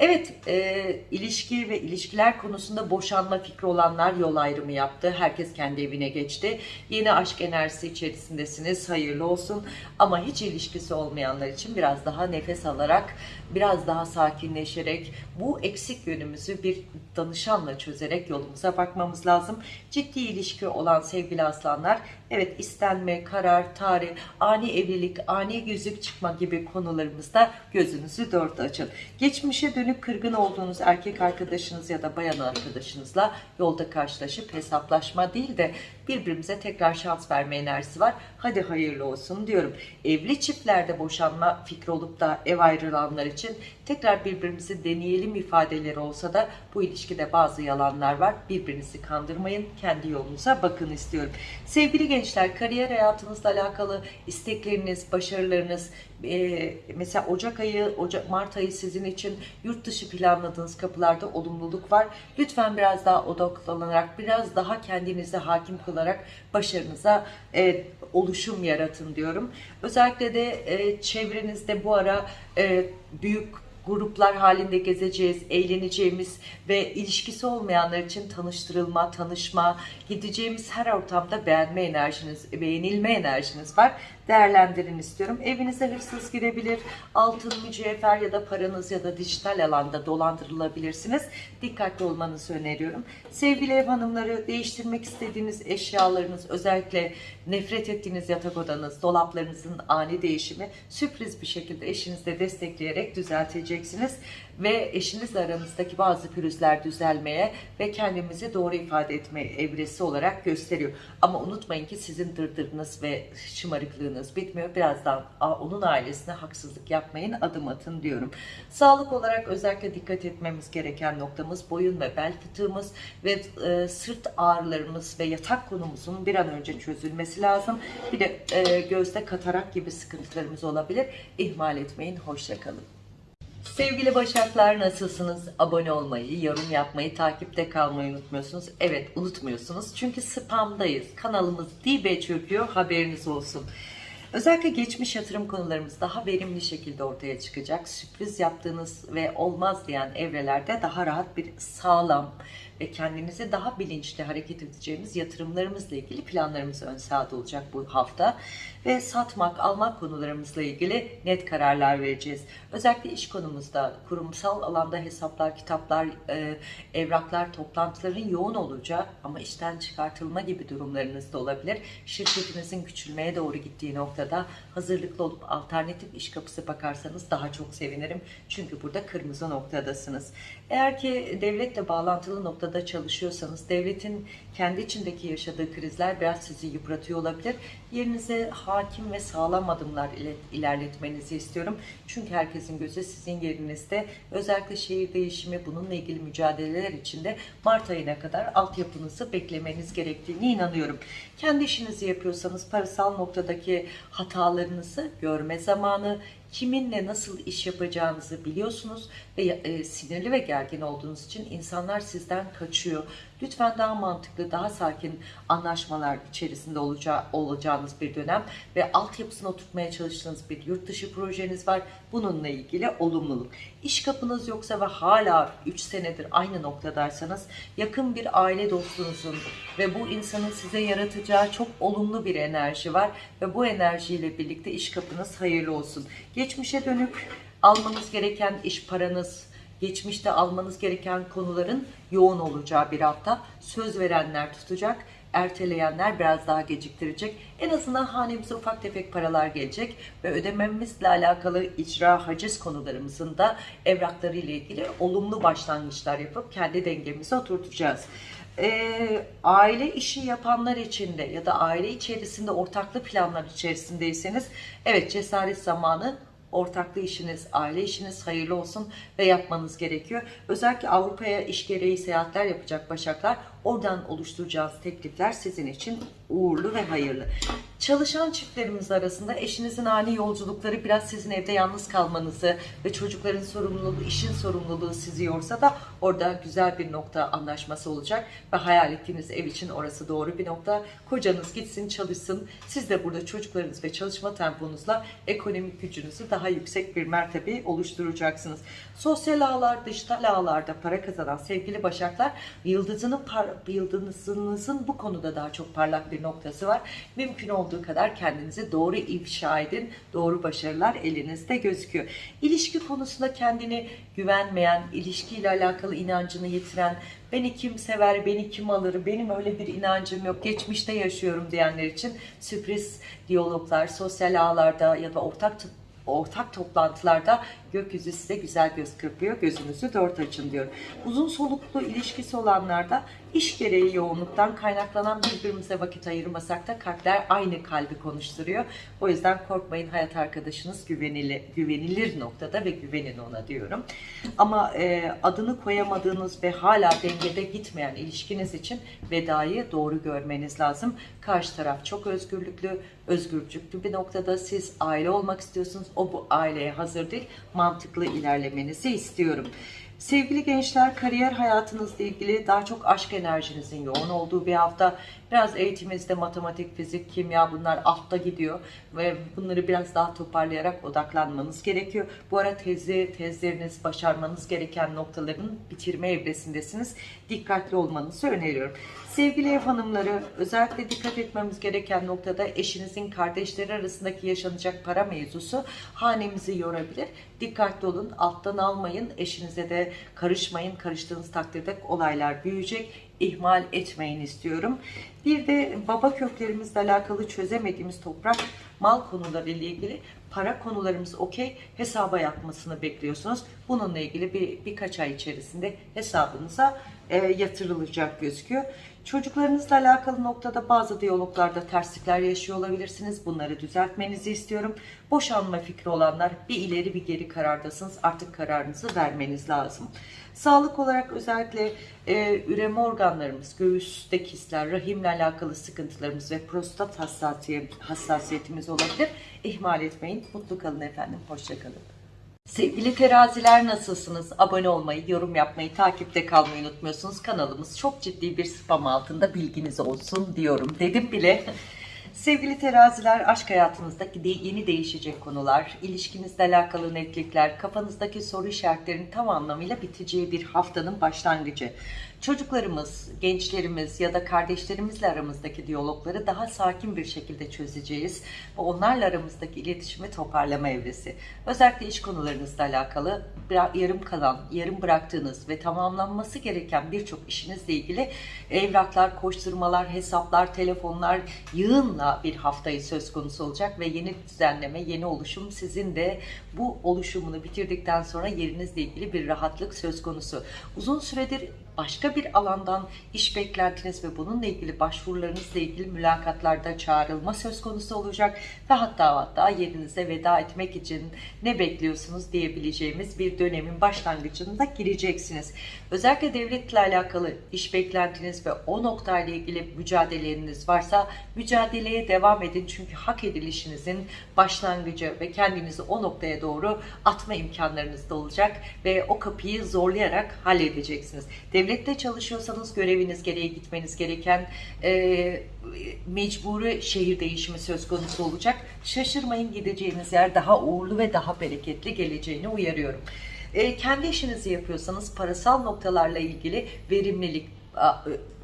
Evet, e, ilişki ve ilişkiler konusunda boşanma fikri olanlar yol ayrımı yaptı. Herkes kendi evine geçti. Yeni aşk enerjisi içerisindesiniz. Hayırlı olsun. Ama hiç ilişkisi olmayanlar için biraz daha nefes alarak, biraz daha sakinleşerek, bu eksik yönümüzü bir danışanla çözerek yolumuza bakmamız lazım. Ciddi ilişki olan sevgili aslanlar, evet istenme, karar, tarih, ani evlilik, ani yüzük çıkma gibi konularımızda gözünüzü dört açın. Geçmişe dönük kırgın olduğunuz erkek arkadaşınız ya da bayan arkadaşınızla yolda karşılaşıp hesaplaşma değil de birbirimize tekrar şans verme enerjisi var. Hadi hayırlı olsun diyorum. Evli çiftlerde boşanma fikri olup da ev ayrılanlar için tekrar birbirimizi deneyelim ifadeleri olsa da bu ilişkide bazı yalanlar var. Birbirinizi kandırmayın. Kendi yolunuza bakın istiyorum. Sevgili gençler kariyer hayatınızla alakalı istekleriniz, başarılarınız, e, mesela Ocak ayı, Ocak, Mart ayı sizin için yurt dışı planladığınız kapılarda olumluluk var. Lütfen biraz daha odaklanarak, biraz daha kendinize hakim kılarak başarınıza e, oluşum yaratın diyorum. Özellikle de e, çevrenizde bu ara e, büyük gruplar halinde gezeceğiz, eğleneceğimiz ve ilişkisi olmayanlar için tanıştırılma, tanışma, gideceğimiz her ortamda beğenme enerjiniz, beğenilme enerjiniz var. Değerlendirin istiyorum. Evinize hırsız girebilir, altın, mücevher ya da paranız ya da dijital alanda dolandırılabilirsiniz. Dikkatli olmanızı öneriyorum. Sevgili ev hanımları, değiştirmek istediğiniz eşyalarınız, özellikle nefret ettiğiniz yatak odanız, dolaplarınızın ani değişimi sürpriz bir şekilde eşinizle destekleyerek düzelteceksiniz ve eşinizle aranızdaki bazı pürüzler düzelmeye ve kendimizi doğru ifade etme evresi olarak gösteriyor. Ama unutmayın ki sizin dırdırınız ve şımarıklığınız bitmiyor. Birazdan onun ailesine haksızlık yapmayın, adım atın diyorum. Sağlık olarak özellikle dikkat etmemiz gereken noktamız boyun ve bel fıtığımız ve e, sırt ağrılarımız ve yatak konumuzun bir an önce çözülmesi lazım. Bir de e, gözde katarak gibi sıkıntılarımız olabilir. İhmal etmeyin. Hoşça kalın. Sevgili Başaklar nasılsınız? Abone olmayı, yorum yapmayı, takipte kalmayı unutmuyorsunuz. Evet unutmuyorsunuz çünkü spamdayız. Kanalımız dibe çöküyor haberiniz olsun. Özellikle geçmiş yatırım konularımız daha verimli şekilde ortaya çıkacak. Sürpriz yaptığınız ve olmaz diyen evrelerde daha rahat bir sağlam ve kendinizi daha bilinçli hareket edeceğimiz yatırımlarımızla ilgili planlarımız ön sağda olacak bu hafta. Ve satmak, almak konularımızla ilgili net kararlar vereceğiz. Özellikle iş konumuzda kurumsal alanda hesaplar, kitaplar, e, evraklar, toplantıların yoğun olacağı ama işten çıkartılma gibi durumlarınız da olabilir. Şirketinizin küçülmeye doğru gittiği noktada hazırlıklı olup alternatif iş kapısı bakarsanız daha çok sevinirim. Çünkü burada kırmızı noktadasınız. Eğer ki devletle bağlantılı noktada noktada çalışıyorsanız devletin kendi içindeki yaşadığı krizler biraz sizi yıpratıyor olabilir. Yerinize hakim ve sağlam adımlar ile ilerletmenizi istiyorum. Çünkü herkesin gözü sizin yerinizde. Özellikle şehir değişimi bununla ilgili mücadeleler içinde Mart ayına kadar altyapınızı beklemeniz gerektiğini inanıyorum. Kendi işinizi yapıyorsanız parasal noktadaki hatalarınızı görme zamanı, kiminle nasıl iş yapacağınızı biliyorsunuz ve e, sinirli ve gergin olduğunuz için insanlar sizden kaçıyor. Lütfen daha mantıklı, daha sakin anlaşmalar içerisinde olacağı, olacağınız bir dönem ve altyapısını oturtmaya çalıştığınız bir yurt dışı projeniz var. Bununla ilgili olumluluk. İş kapınız yoksa ve hala 3 senedir aynı noktadaysanız yakın bir aile dostunuzun ve bu insanın size yaratacağı çok olumlu bir enerji var ve bu enerjiyle birlikte iş kapınız hayırlı olsun. Geçmişe dönük almanız gereken iş paranız, geçmişte almanız gereken konuların yoğun olacağı bir hafta. Söz verenler tutacak, erteleyenler biraz daha geciktirecek. En azından hanemize ufak tefek paralar gelecek ve ödememizle alakalı icra haciz konularımızın da evrakları ile ilgili olumlu başlangıçlar yapıp kendi dengemizi oturtacağız. Ee, aile işi yapanlar için de ya da aile içerisinde ortaklı planlar içerisindeyseniz evet cesaret zamanı ortaklı işiniz, aile işiniz hayırlı olsun ve yapmanız gerekiyor. Özellikle Avrupa'ya iş gereği seyahatler yapacak başaklar oradan oluşturacağınız teklifler sizin için uğurlu ve hayırlı. Çalışan çiftlerimiz arasında eşinizin ani yolculukları biraz sizin evde yalnız kalmanızı ve çocukların sorumluluğu, işin sorumluluğu sizi yorsa da orada güzel bir nokta anlaşması olacak ve hayal ettiğiniz ev için orası doğru bir nokta. Kocanız gitsin çalışsın. Siz de burada çocuklarınız ve çalışma temponuzla ekonomik gücünüzü daha yüksek bir mertebe oluşturacaksınız. Sosyal ağlar, dijital ağlarda para kazanan sevgili başaklar yıldızının yıldızınızın bu konuda daha çok parlak bir noktası var. Mümkün olduğu kadar kendinizi doğru ifşa edin. Doğru başarılar elinizde gözüküyor. İlişki konusunda kendini güvenmeyen, ilişkiyle alakalı inancını yitiren, beni kim sever, beni kim alır, benim öyle bir inancım yok, geçmişte yaşıyorum diyenler için sürpriz diyaloglar, sosyal ağlarda ya da ortak ortak toplantılarda gökyüzü size güzel göz kırpıyor. Gözünüzü dört açın diyor. Uzun soluklu ilişkisi olanlarda iş gereği yoğunluktan kaynaklanan birbirimize vakit ayırmasak da kalpler aynı kalbi konuşturuyor. O yüzden korkmayın hayat arkadaşınız güvenilir, güvenilir noktada ve güvenin ona diyorum. Ama e, adını koyamadığınız ve hala dengede gitmeyen ilişkiniz için vedayı doğru görmeniz lazım. Karşı taraf çok özgürlüklü, özgürcüklü bir noktada siz aile olmak istiyorsunuz. O bu aileye hazır değil. Mantıklı ilerlemenizi istiyorum. Sevgili gençler, kariyer hayatınızla ilgili daha çok aşk enerjinizin yoğun olduğu bir hafta. Biraz eğitiminizde matematik, fizik, kimya bunlar altta gidiyor ve bunları biraz daha toparlayarak odaklanmanız gerekiyor. Bu ara tezi, tezleriniz, başarmanız gereken noktaların bitirme evresindesiniz. Dikkatli olmanızı öneriyorum. Sevgili ev hanımları, özellikle dikkat etmemiz gereken noktada eşinizin kardeşleri arasındaki yaşanacak para mevzusu hanemizi yorabilir. Dikkatli olun, alttan almayın, eşinize de karışmayın. Karıştığınız takdirde olaylar büyüyecek. ihmal etmeyin istiyorum. Bir de baba köklerimizle alakalı çözemediğimiz toprak, mal konuları ile ilgili para konularımız okey hesaba yapmasını bekliyorsunuz. Bununla ilgili bir birkaç ay içerisinde hesabınıza e, yatırılacak gözüküyor. Çocuklarınızla alakalı noktada bazı diyaloglarda terslikler yaşıyor olabilirsiniz. Bunları düzeltmenizi istiyorum. Boşanma fikri olanlar bir ileri bir geri karardasınız. Artık kararınızı vermeniz lazım. Sağlık olarak özellikle e, üreme organlarımız, göğüste kisler, rahimle alakalı sıkıntılarımız ve prostat hassasiyet, hassasiyetimiz olabilir. İhmal etmeyin. Mutlu kalın efendim. Hoşçakalın. Sevgili teraziler nasılsınız? Abone olmayı, yorum yapmayı, takipte kalmayı unutmuyorsunuz. Kanalımız çok ciddi bir spam altında bilginiz olsun diyorum. Dedim bile. Sevgili teraziler, aşk hayatınızdaki de yeni değişecek konular, ilişkinizle alakalı netlikler, kafanızdaki soru işaretlerinin tam anlamıyla biteceği bir haftanın başlangıcı. Çocuklarımız, gençlerimiz ya da kardeşlerimizle aramızdaki diyalogları daha sakin bir şekilde çözeceğiz. Ve onlarla aramızdaki iletişimi toparlama evresi. Özellikle iş konularınızla alakalı yarım kalan, yarım bıraktığınız ve tamamlanması gereken birçok işinizle ilgili evraklar, koşturmalar, hesaplar, telefonlar yığınla bir haftayı söz konusu olacak ve yeni düzenleme, yeni oluşum sizin de bu oluşumunu bitirdikten sonra yerinizle ilgili bir rahatlık söz konusu. Uzun süredir başka bir alandan iş beklentiniz ve bununla ilgili başvurularınızla ilgili mülakatlarda çağrılma söz konusu olacak ve hatta hatta yerinize veda etmek için ne bekliyorsunuz diyebileceğimiz bir dönemin başlangıcında gireceksiniz. Özellikle devletle alakalı iş beklentiniz ve o noktayla ilgili mücadeleleriniz varsa mücadeleye devam edin. Çünkü hak edilişinizin başlangıcı ve kendinizi o noktaya doğru atma imkanlarınız da olacak ve o kapıyı zorlayarak halledeceksiniz. Devlette çalışıyorsanız göreviniz gereği gitmeniz gereken e, mecburi şehir değişimi söz konusu olacak. Şaşırmayın gideceğiniz yer daha uğurlu ve daha bereketli geleceğini uyarıyorum. E, kendi işinizi yapıyorsanız parasal noktalarla ilgili verimlilik,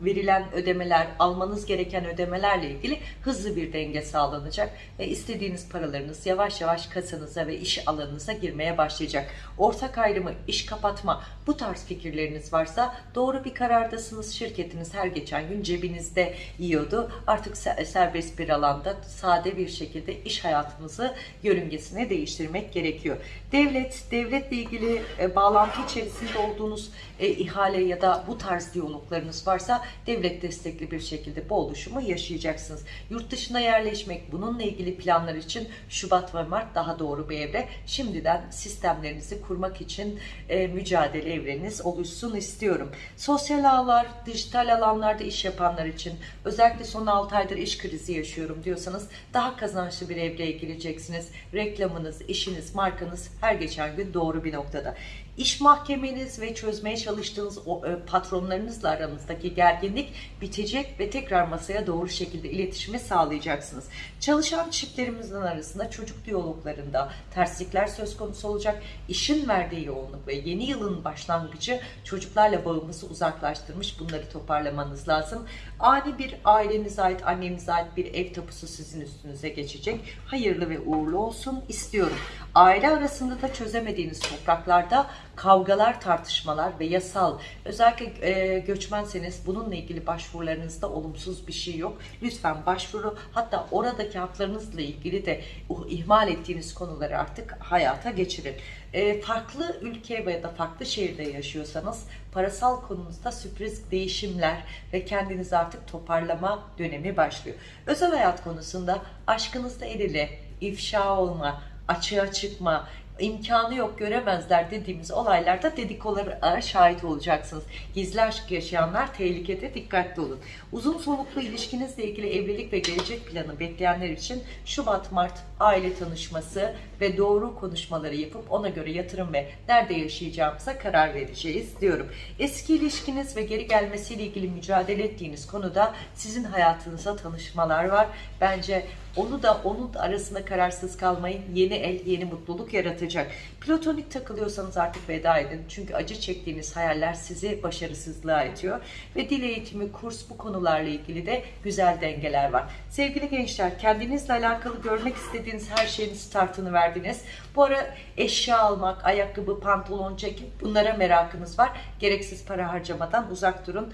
verilen ödemeler, almanız gereken ödemelerle ilgili hızlı bir denge sağlanacak ve istediğiniz paralarınız yavaş yavaş kasanıza ve iş alanınıza girmeye başlayacak. Ortak ayrımı, iş kapatma bu tarz fikirleriniz varsa doğru bir karardasınız. Şirketiniz her geçen gün cebinizde yiyordu. Artık serbest bir alanda sade bir şekilde iş hayatınızı yörüngesine değiştirmek gerekiyor. Devlet, devletle ilgili e, bağlantı içerisinde olduğunuz e, ihale ya da bu tarz diyaloglarınız varsa devlet destekli bir şekilde bu oluşumu yaşayacaksınız. Yurt dışına yerleşmek bununla ilgili planlar için Şubat ve Mart daha doğru bir evre. Şimdiden sistemlerinizi kurmak için e, mücadele evreniniz oluşsun istiyorum. Sosyal ağlar, dijital alanlarda iş yapanlar için özellikle son 6 aydır iş krizi yaşıyorum diyorsanız daha kazançlı bir evreye gireceksiniz. Reklamınız, işiniz, markanız her geçen gün doğru bir noktada. İş mahkemeniz ve çözmeye çalıştığınız o, e, patronlarınızla aranızdaki gerginlik bitecek ve tekrar masaya doğru şekilde iletişimi sağlayacaksınız. Çalışan çiftlerimizin arasında çocuk diyaloglarında terslikler söz konusu olacak. İşin verdiği yoğunluk ve yeni yılın başlangıcı çocuklarla bağımızı uzaklaştırmış. Bunları toparlamanız lazım. Ani bir ailenize ait, annenize ait bir ev tapusu sizin üstünüze geçecek. Hayırlı ve uğurlu olsun istiyorum. Aile arasında da çözemediğiniz topraklarda kavgalar, tartışmalar ve yasal özellikle e, göçmenseniz bununla ilgili başvurularınızda olumsuz bir şey yok. Lütfen başvuru hatta oradaki haklarınızla ilgili de uh, ihmal ettiğiniz konuları artık hayata geçirin. E, farklı ülke veya da farklı şehirde yaşıyorsanız parasal konunuzda sürpriz değişimler ve kendinizi artık toparlama dönemi başlıyor. Özel hayat konusunda aşkınızda el ile ifşa olma, açığa çıkma, imkanı yok göremezler dediğimiz olaylarda dedikolara şahit olacaksınız. Gizli aşk yaşayanlar tehlikede dikkatli olun. Uzun soluklu ilişkinizle ilgili evlilik ve gelecek planı bekleyenler için Şubat-Mart aile tanışması ve doğru konuşmaları yapıp ona göre yatırım ve nerede yaşayacağımıza karar vereceğiz diyorum. Eski ilişkiniz ve geri gelmesiyle ilgili mücadele ettiğiniz konuda sizin hayatınıza tanışmalar var. Bence onu da onun arasında kararsız kalmayın. Yeni el, yeni mutluluk yaratacak. Platonik takılıyorsanız artık veda edin. Çünkü acı çektiğiniz hayaller sizi başarısızlığa itiyor. Ve dil eğitimi, kurs bu konularla ilgili de güzel dengeler var. Sevgili gençler, kendinizle alakalı görmek istediğiniz her şeyin startını verdiniz. Bu ara eşya almak, ayakkabı, pantolon, ceket bunlara merakınız var. Gereksiz para harcamadan uzak durun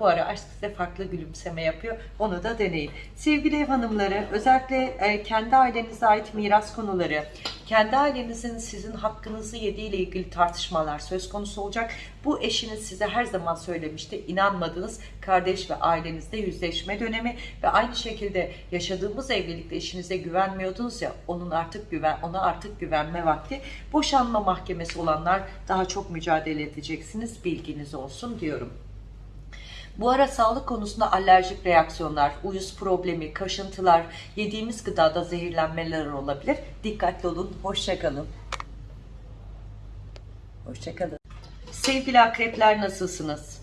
bu ara aşk size farklı gülümseme yapıyor. Onu da deneyin. Sevgili ev hanımları özellikle e, kendi ailenize ait miras konuları, kendi ailenizin sizin hakkınızı yediği ile ilgili tartışmalar söz konusu olacak. Bu eşiniz size her zaman söylemişti. İnanmadınız. Kardeş ve ailenizde yüzleşme dönemi ve aynı şekilde yaşadığımız evlilikte eşinize güvenmiyordunuz ya onun artık güven ona artık güvenme vakti. Boşanma mahkemesi olanlar daha çok mücadele edeceksiniz. Bilginiz olsun diyorum. Bu ara sağlık konusunda alerjik reaksiyonlar, uyuz problemi, kaşıntılar, yediğimiz gıdada zehirlenmeler olabilir. Dikkatli olun, hoşçakalın. Hoşçakalın. Sevgili akrepler nasılsınız?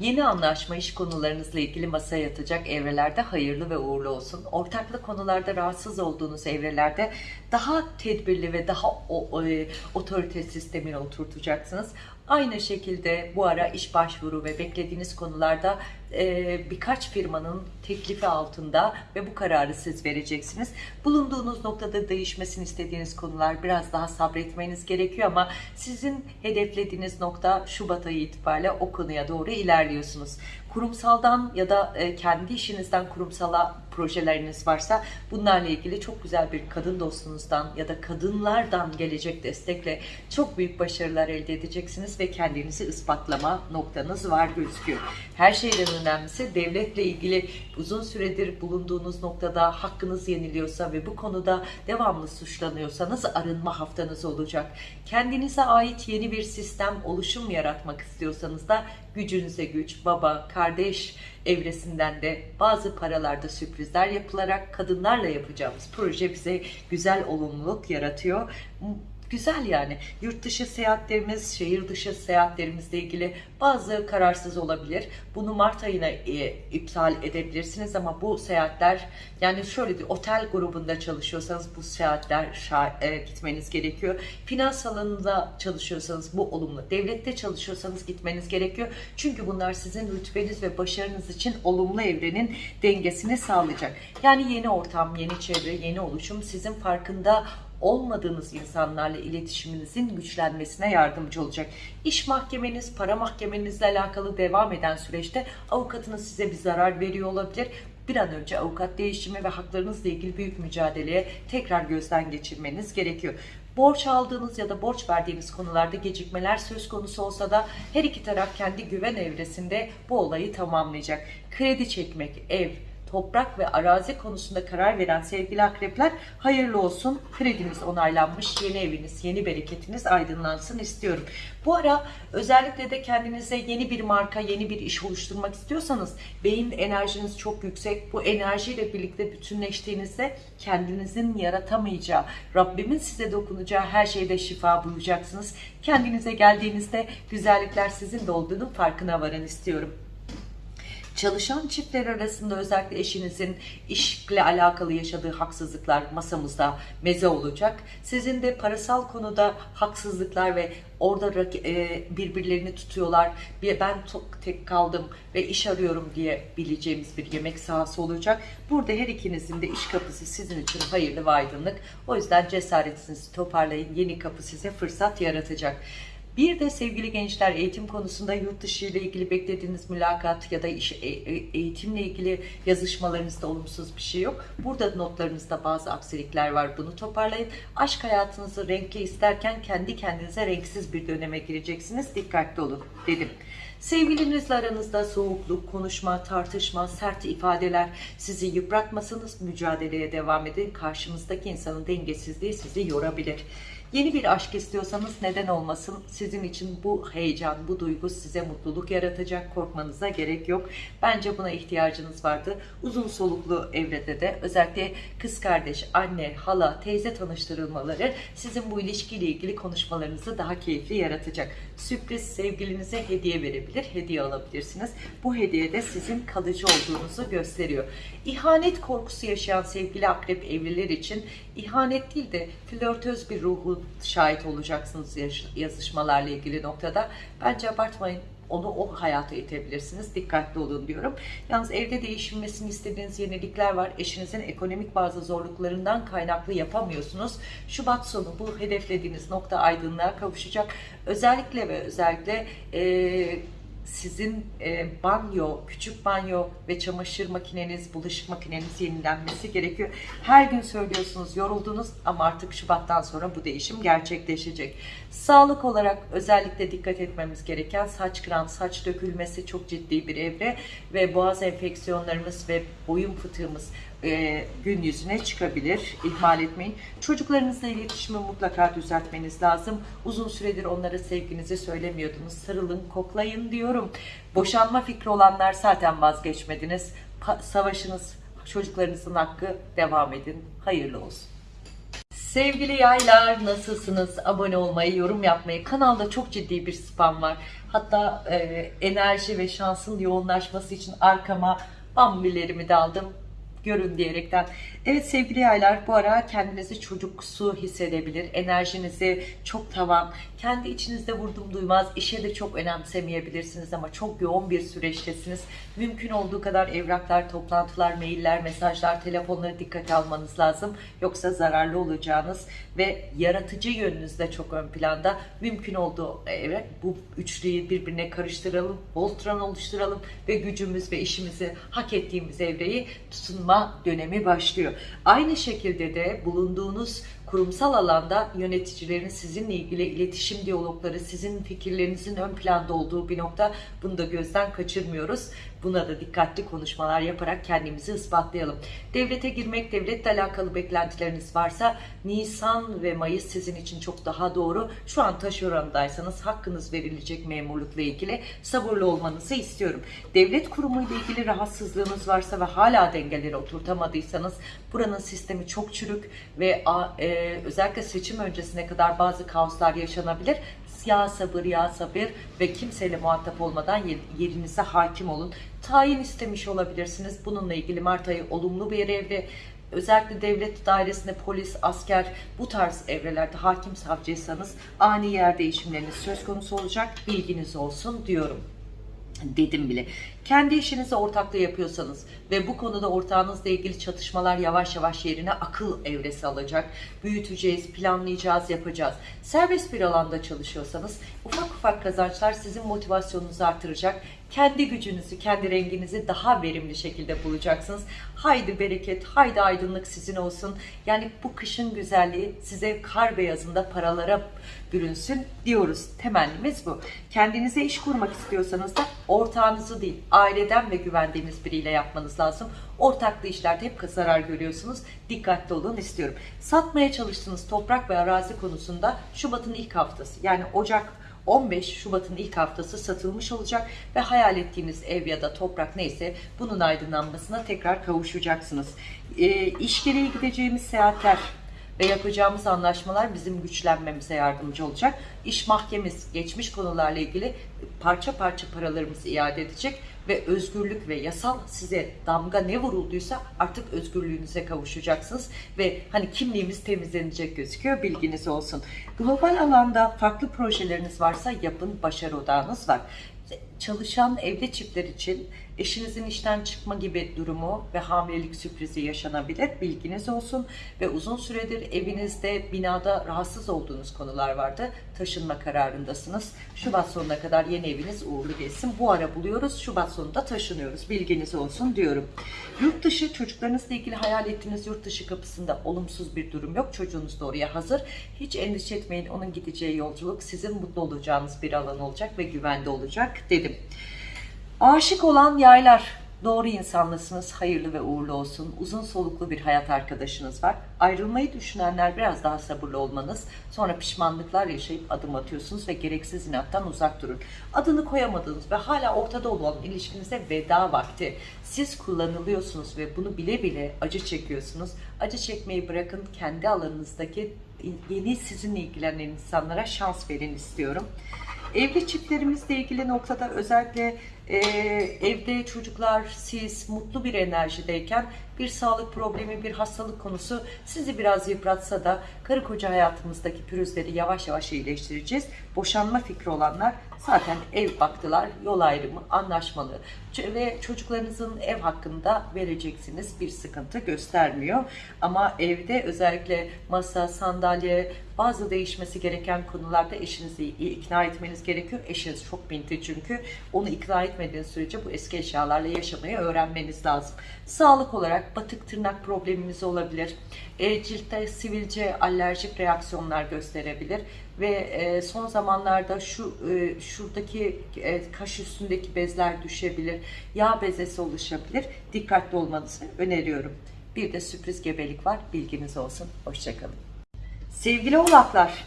Yeni anlaşma iş konularınızla ilgili masaya yatacak evrelerde hayırlı ve uğurlu olsun. Ortaklı konularda rahatsız olduğunuz evrelerde daha tedbirli ve daha o, o, e, otorite sistemine oturtacaksınız. Aynı şekilde bu ara iş başvuru ve beklediğiniz konularda e, birkaç firmanın teklifi altında ve bu kararı siz vereceksiniz. Bulunduğunuz noktada değişmesini istediğiniz konular biraz daha sabretmeniz gerekiyor ama sizin hedeflediğiniz nokta Şubat ayı itibariyle o konuya doğru ilerliyorsunuz kurumsaldan ya da e, kendi işinizden kurumsala projeleriniz varsa bunlarla ilgili çok güzel bir kadın dostunuzdan ya da kadınlardan gelecek destekle çok büyük başarılar elde edeceksiniz ve kendinizi ispatlama noktanız var gözüküyor. Her şeyden önemlisi devletle ilgili uzun süredir bulunduğunuz noktada hakkınız yeniliyorsa ve bu konuda devamlı suçlanıyorsanız arınma haftanız olacak. Kendinize ait yeni bir sistem, oluşum yaratmak istiyorsanız da gücünüze güç, baba, kardeş evresinden de bazı paralarda sürprizler yapılarak kadınlarla yapacağımız proje bize güzel olumluluk yaratıyor. Güzel yani. Yurt dışı seyahatlerimiz, şehir dışı seyahatlerimizle ilgili bazı kararsız olabilir. Bunu Mart ayına e, iptal edebilirsiniz ama bu seyahatler yani şöyle bir otel grubunda çalışıyorsanız bu seyahatler e, gitmeniz gerekiyor. Finans alanında çalışıyorsanız bu olumlu. Devlette çalışıyorsanız gitmeniz gerekiyor. Çünkü bunlar sizin rütbeniz ve başarınız için olumlu evrenin dengesini sağlayacak. Yani yeni ortam, yeni çevre, yeni oluşum sizin farkında olmadığınız insanlarla iletişiminizin güçlenmesine yardımcı olacak. İş mahkemeniz, para mahkemenizle alakalı devam eden süreçte avukatınız size bir zarar veriyor olabilir. Bir an önce avukat değişimi ve haklarınızla ilgili büyük mücadeleye tekrar gözden geçirmeniz gerekiyor. Borç aldığınız ya da borç verdiğiniz konularda gecikmeler söz konusu olsa da her iki taraf kendi güven evresinde bu olayı tamamlayacak. Kredi çekmek, ev, toprak ve arazi konusunda karar veren sevgili akrepler hayırlı olsun. Krediniz onaylanmış, yeni eviniz, yeni bereketiniz aydınlansın istiyorum. Bu ara özellikle de kendinize yeni bir marka, yeni bir iş oluşturmak istiyorsanız beyin enerjiniz çok yüksek. Bu enerjiyle birlikte bütünleştiğinizde kendinizin yaratamayacağı, Rabbimin size dokunacağı her şeyde şifa bulacaksınız. Kendinize geldiğinizde güzellikler sizin de olduğunun farkına varın istiyorum. Çalışan çiftler arasında özellikle eşinizin işle alakalı yaşadığı haksızlıklar masamızda meze olacak. Sizin de parasal konuda haksızlıklar ve orada e, birbirlerini tutuyorlar. Ben çok tek kaldım ve iş arıyorum diye bileceğimiz bir yemek sahası olacak. Burada her ikinizin de iş kapısı sizin için hayırlı ve aydınlık. O yüzden cesaretinizi toparlayın. Yeni kapı size fırsat yaratacak. Bir de sevgili gençler eğitim konusunda yurt dışı ile ilgili beklediğiniz mülakat ya da iş, e- e- eğitimle ilgili yazışmalarınızda olumsuz bir şey yok. Burada notlarınızda bazı aksilikler var. Bunu toparlayın. Aşk hayatınızı renkli isterken kendi kendinize renksiz bir döneme gireceksiniz. Dikkatli olun dedim. Sevgilinizle aranızda soğukluk, konuşma, tartışma, sert ifadeler sizi yıpratmasanız mücadeleye devam edin. Karşınızdaki insanın dengesizliği sizi yorabilir. Yeni bir aşk istiyorsanız neden olmasın? Sizin için bu heyecan, bu duygu size mutluluk yaratacak. Korkmanıza gerek yok. Bence buna ihtiyacınız vardı. Uzun soluklu evrede de özellikle kız kardeş, anne, hala, teyze tanıştırılmaları sizin bu ilişkiyle ilgili konuşmalarınızı daha keyifli yaratacak. Sürpriz sevgilinize hediye verebilir, hediye alabilirsiniz. Bu hediye de sizin kalıcı olduğunuzu gösteriyor. İhanet korkusu yaşayan sevgili akrep evliler için ihanet değil de flörtöz bir ruhu şahit olacaksınız yazışmalarla ilgili noktada. Bence abartmayın. Onu o hayata itebilirsiniz. Dikkatli olun diyorum. Yalnız evde değişilmesini istediğiniz yenilikler var. Eşinizin ekonomik bazı zorluklarından kaynaklı yapamıyorsunuz. Şubat sonu bu hedeflediğiniz nokta aydınlığa kavuşacak. Özellikle ve özellikle eee sizin e, banyo, küçük banyo ve çamaşır makineniz, bulaşık makineniz yenilenmesi gerekiyor. Her gün söylüyorsunuz, yoruldunuz ama artık Şubat'tan sonra bu değişim gerçekleşecek. Sağlık olarak özellikle dikkat etmemiz gereken saç kıran, saç dökülmesi çok ciddi bir evre ve boğaz enfeksiyonlarımız ve boyun fıtığımız e, gün yüzüne çıkabilir. İhmal etmeyin. Çocuklarınızla iletişimi mutlaka düzeltmeniz lazım. Uzun süredir onlara sevginizi söylemiyordunuz. Sarılın, koklayın diyorum. Boşanma fikri olanlar zaten vazgeçmediniz. Pa- savaşınız, çocuklarınızın hakkı devam edin. Hayırlı olsun. Sevgili yaylar nasılsınız? Abone olmayı, yorum yapmayı. Kanalda çok ciddi bir spam var. Hatta e, enerji ve şansın yoğunlaşması için arkama bambilerimi de aldım. Görün diyerekten. Evet sevgili yaylar bu ara kendinizi çocuksu hissedebilir. Enerjinizi çok tavan, kendi içinizde vurdum duymaz, işe de çok önemsemeyebilirsiniz ama çok yoğun bir süreçtesiniz. Mümkün olduğu kadar evraklar, toplantılar, mailler, mesajlar, telefonları dikkate almanız lazım. Yoksa zararlı olacağınız ve yaratıcı yönünüz de çok ön planda. Mümkün olduğu evet bu üçlüyü birbirine karıştıralım, Voltron oluşturalım ve gücümüz ve işimizi hak ettiğimiz evreyi tutunma dönemi başlıyor. Aynı şekilde de bulunduğunuz kurumsal alanda yöneticilerin sizinle ilgili iletişim diyalogları, sizin fikirlerinizin ön planda olduğu bir nokta. Bunu da gözden kaçırmıyoruz. Buna da dikkatli konuşmalar yaparak kendimizi ispatlayalım. Devlete girmek, devletle alakalı beklentileriniz varsa Nisan ve Mayıs sizin için çok daha doğru. Şu an taşerondaysanız hakkınız verilecek memurlukla ilgili sabırlı olmanızı istiyorum. Devlet kurumuyla ilgili rahatsızlığınız varsa ve hala dengeleri oturtamadıysanız buranın sistemi çok çürük ve e, özellikle seçim öncesine kadar bazı kaoslar yaşanabilir ya sabır ya sabır ve kimseyle muhatap olmadan yerinize hakim olun. Tayin istemiş olabilirsiniz. Bununla ilgili Mart ayı olumlu bir evre. Özellikle devlet dairesinde polis, asker bu tarz evrelerde hakim savcıysanız ani yer değişimleriniz söz konusu olacak. Bilginiz olsun diyorum dedim bile. Kendi işinizi ortakla yapıyorsanız ve bu konuda ortağınızla ilgili çatışmalar yavaş yavaş yerine akıl evresi alacak. Büyüteceğiz, planlayacağız, yapacağız. Serbest bir alanda çalışıyorsanız ufak ufak kazançlar sizin motivasyonunuzu artıracak. Kendi gücünüzü, kendi renginizi daha verimli şekilde bulacaksınız. Haydi bereket, haydi aydınlık sizin olsun. Yani bu kışın güzelliği size kar beyazında paralara bürünsün diyoruz. Temennimiz bu. Kendinize iş kurmak istiyorsanız da ortağınızı değil, aileden ve güvendiğiniz biriyle yapmanız lazım. Ortaklı işlerde hep zarar görüyorsunuz. Dikkatli olun istiyorum. Satmaya çalıştığınız toprak ve arazi konusunda Şubat'ın ilk haftası yani Ocak 15 Şubat'ın ilk haftası satılmış olacak ve hayal ettiğiniz ev ya da toprak neyse bunun aydınlanmasına tekrar kavuşacaksınız. E, iş gereği gideceğimiz seyahatler ve yapacağımız anlaşmalar bizim güçlenmemize yardımcı olacak. İş mahkemesi geçmiş konularla ilgili parça parça paralarımızı iade edecek ve özgürlük ve yasal size damga ne vurulduysa artık özgürlüğünüze kavuşacaksınız ve hani kimliğimiz temizlenecek gözüküyor bilginiz olsun. Global alanda farklı projeleriniz varsa yapın başarı odağınız var çalışan evli çiftler için eşinizin işten çıkma gibi durumu ve hamilelik sürprizi yaşanabilir. Bilginiz olsun ve uzun süredir evinizde, binada rahatsız olduğunuz konular vardı. Taşınma kararındasınız. Şubat sonuna kadar yeni eviniz uğurlu geçsin. Bu ara buluyoruz. Şubat sonunda taşınıyoruz. Bilginiz olsun diyorum. Yurt dışı çocuklarınızla ilgili hayal ettiğiniz yurt dışı kapısında olumsuz bir durum yok. Çocuğunuz da oraya hazır. Hiç endişe etmeyin. Onun gideceği yolculuk sizin mutlu olacağınız bir alan olacak ve güvende olacak dedim. Aşık olan yaylar, doğru insanlısınız, hayırlı ve uğurlu olsun. Uzun soluklu bir hayat arkadaşınız var. Ayrılmayı düşünenler biraz daha sabırlı olmanız, sonra pişmanlıklar yaşayıp adım atıyorsunuz ve gereksiz inattan uzak durun. Adını koyamadığınız ve hala ortada olan ilişkinize veda vakti. Siz kullanılıyorsunuz ve bunu bile bile acı çekiyorsunuz. Acı çekmeyi bırakın, kendi alanınızdaki yeni sizinle ilgilenen insanlara şans verin istiyorum. Evli çiftlerimizle ilgili noktada özellikle e, evde çocuklar, siz mutlu bir enerjideyken bir sağlık problemi, bir hastalık konusu sizi biraz yıpratsa da karı koca hayatımızdaki pürüzleri yavaş yavaş iyileştireceğiz. Boşanma fikri olanlar zaten ev baktılar, yol ayrımı, anlaşmalı ve çocuklarınızın ev hakkında vereceksiniz bir sıkıntı göstermiyor. Ama evde özellikle masa, sandalye, bazı değişmesi gereken konularda eşinizi ikna etmeniz gerekiyor. Eşiniz çok binti çünkü onu ikna etmediğiniz sürece bu eski eşyalarla yaşamayı öğrenmeniz lazım. Sağlık olarak batık tırnak probleminiz olabilir. E, ciltte sivilce, alerjik reaksiyonlar gösterebilir ve e, son zamanlarda şu e, şuradaki e, kaş üstündeki bezler düşebilir, yağ bezesi oluşabilir. Dikkatli olmanızı öneriyorum. Bir de sürpriz gebelik var. Bilginiz olsun. Hoşçakalın. Sevgili oğlaklar,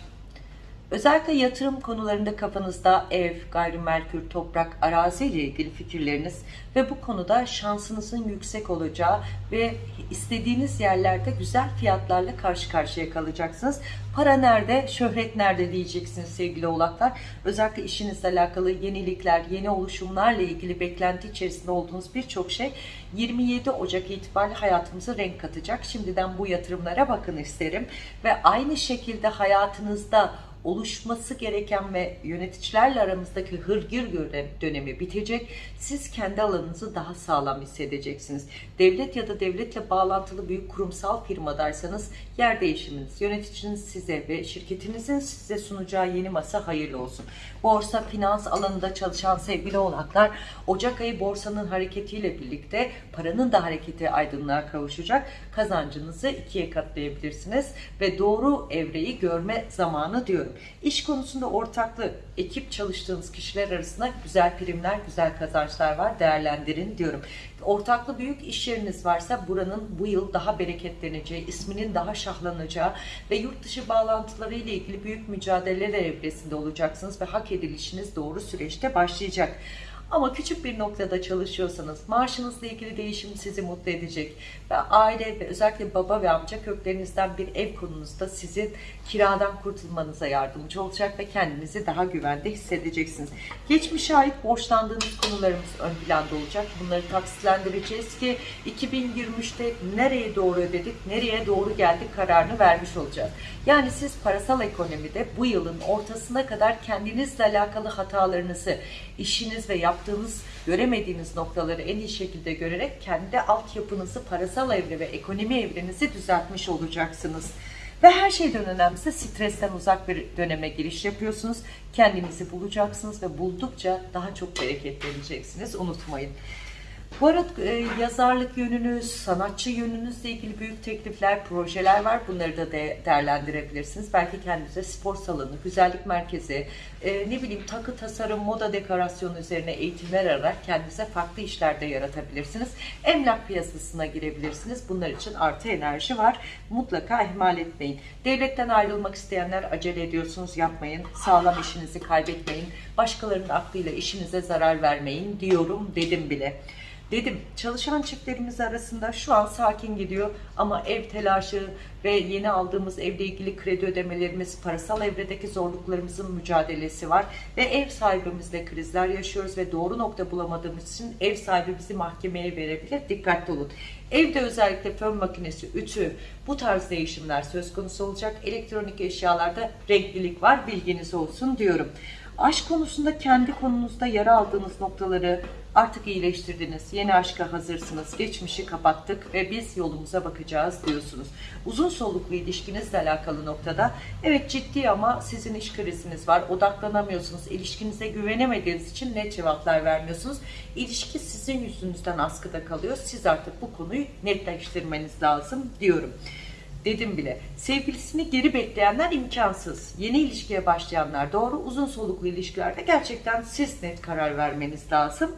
Özellikle yatırım konularında kafanızda ev, gayrimenkul, toprak, arazi ile ilgili fikirleriniz ve bu konuda şansınızın yüksek olacağı ve istediğiniz yerlerde güzel fiyatlarla karşı karşıya kalacaksınız. Para nerede, şöhret nerede diyeceksiniz sevgili oğlaklar. Özellikle işinizle alakalı yenilikler, yeni oluşumlarla ilgili beklenti içerisinde olduğunuz birçok şey 27 Ocak itibariyle hayatımıza renk katacak. Şimdiden bu yatırımlara bakın isterim. Ve aynı şekilde hayatınızda oluşması gereken ve yöneticilerle aramızdaki hırgür dönemi bitecek. Siz kendi alanınızı daha sağlam hissedeceksiniz. Devlet ya da devletle bağlantılı büyük kurumsal firmadaysanız yer değişiminiz, yöneticiniz size ve şirketinizin size sunacağı yeni masa hayırlı olsun. Borsa, finans alanında çalışan sevgili oğlaklar Ocak ayı borsanın hareketiyle birlikte paranın da hareketi aydınlığa kavuşacak. Kazancınızı ikiye katlayabilirsiniz ve doğru evreyi görme zamanı diyorum. İş konusunda ortaklı, ekip çalıştığınız kişiler arasında güzel primler, güzel kazançlar var. Değerlendirin diyorum. Ortaklı büyük iş yeriniz varsa buranın bu yıl daha bereketleneceği, isminin daha şahlanacağı ve yurt dışı bağlantıları ile ilgili büyük mücadeleler evresinde olacaksınız ve hak edilişiniz doğru süreçte başlayacak. Ama küçük bir noktada çalışıyorsanız maaşınızla ilgili değişim sizi mutlu edecek. Aile ve özellikle baba ve amca köklerinizden bir ev konunuzda sizin kiradan kurtulmanıza yardımcı olacak ve kendinizi daha güvende hissedeceksiniz. Geçmişe ait borçlandığınız konularımız ön planda olacak. Bunları taksitlendireceğiz ki 2023'te nereye doğru ödedik, nereye doğru geldik kararını vermiş olacağız. Yani siz parasal ekonomide bu yılın ortasına kadar kendinizle alakalı hatalarınızı, işiniz ve yaptığınız, göremediğiniz noktaları en iyi şekilde görerek kendi altyapınızı, parasal evre ve ekonomi evrenizi düzeltmiş olacaksınız. Ve her şeyden önemlisi stresten uzak bir döneme giriş yapıyorsunuz. Kendinizi bulacaksınız ve buldukça daha çok bereketleneceksiniz. Unutmayın. Bu arada e, yazarlık yönünüz, sanatçı yönünüzle ilgili büyük teklifler, projeler var. Bunları da de, değerlendirebilirsiniz. Belki kendinize spor salonu, güzellik merkezi, e, ne bileyim takı tasarım, moda dekorasyonu üzerine eğitimler alarak kendinize farklı işlerde yaratabilirsiniz. Emlak piyasasına girebilirsiniz. Bunlar için artı enerji var. Mutlaka ihmal etmeyin. Devletten ayrılmak isteyenler acele ediyorsunuz, yapmayın. Sağlam işinizi kaybetmeyin. Başkalarının aklıyla işinize zarar vermeyin diyorum dedim bile. Dedim çalışan çiftlerimiz arasında şu an sakin gidiyor ama ev telaşı ve yeni aldığımız evle ilgili kredi ödemelerimiz, parasal evredeki zorluklarımızın mücadelesi var ve ev sahibimizle krizler yaşıyoruz ve doğru nokta bulamadığımız için ev sahibi bizi mahkemeye verebilir. Dikkatli olun. Evde özellikle fön makinesi, ütü bu tarz değişimler söz konusu olacak. Elektronik eşyalarda renklilik var bilginiz olsun diyorum. Aşk konusunda kendi konunuzda yara aldığınız noktaları artık iyileştirdiniz. Yeni aşka hazırsınız. Geçmişi kapattık ve biz yolumuza bakacağız diyorsunuz. Uzun soluklu ilişkinizle alakalı noktada evet ciddi ama sizin iş kriziniz var. Odaklanamıyorsunuz. İlişkinize güvenemediğiniz için net cevaplar vermiyorsunuz. İlişki sizin yüzünüzden askıda kalıyor. Siz artık bu konuyu netleştirmeniz lazım diyorum dedim bile. Sevgilisini geri bekleyenler imkansız. Yeni ilişkiye başlayanlar doğru. Uzun soluklu ilişkilerde gerçekten siz net karar vermeniz lazım.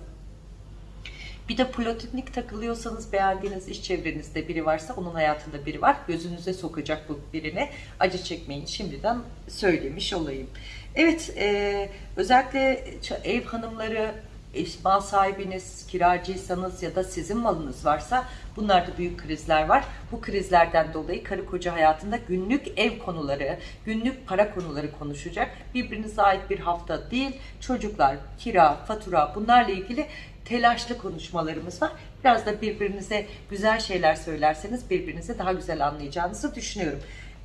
Bir de platonik takılıyorsanız beğendiğiniz iş çevrenizde biri varsa onun hayatında biri var. Gözünüze sokacak bu birini. Acı çekmeyin şimdiden söylemiş olayım. Evet e, özellikle ev hanımları mal sahibiniz, kiracıysanız ya da sizin malınız varsa bunlarda büyük krizler var. Bu krizlerden dolayı karı koca hayatında günlük ev konuları, günlük para konuları konuşacak. Birbirinize ait bir hafta değil, çocuklar, kira, fatura bunlarla ilgili telaşlı konuşmalarımız var. Biraz da birbirinize güzel şeyler söylerseniz birbirinizi daha güzel anlayacağınızı düşünüyorum.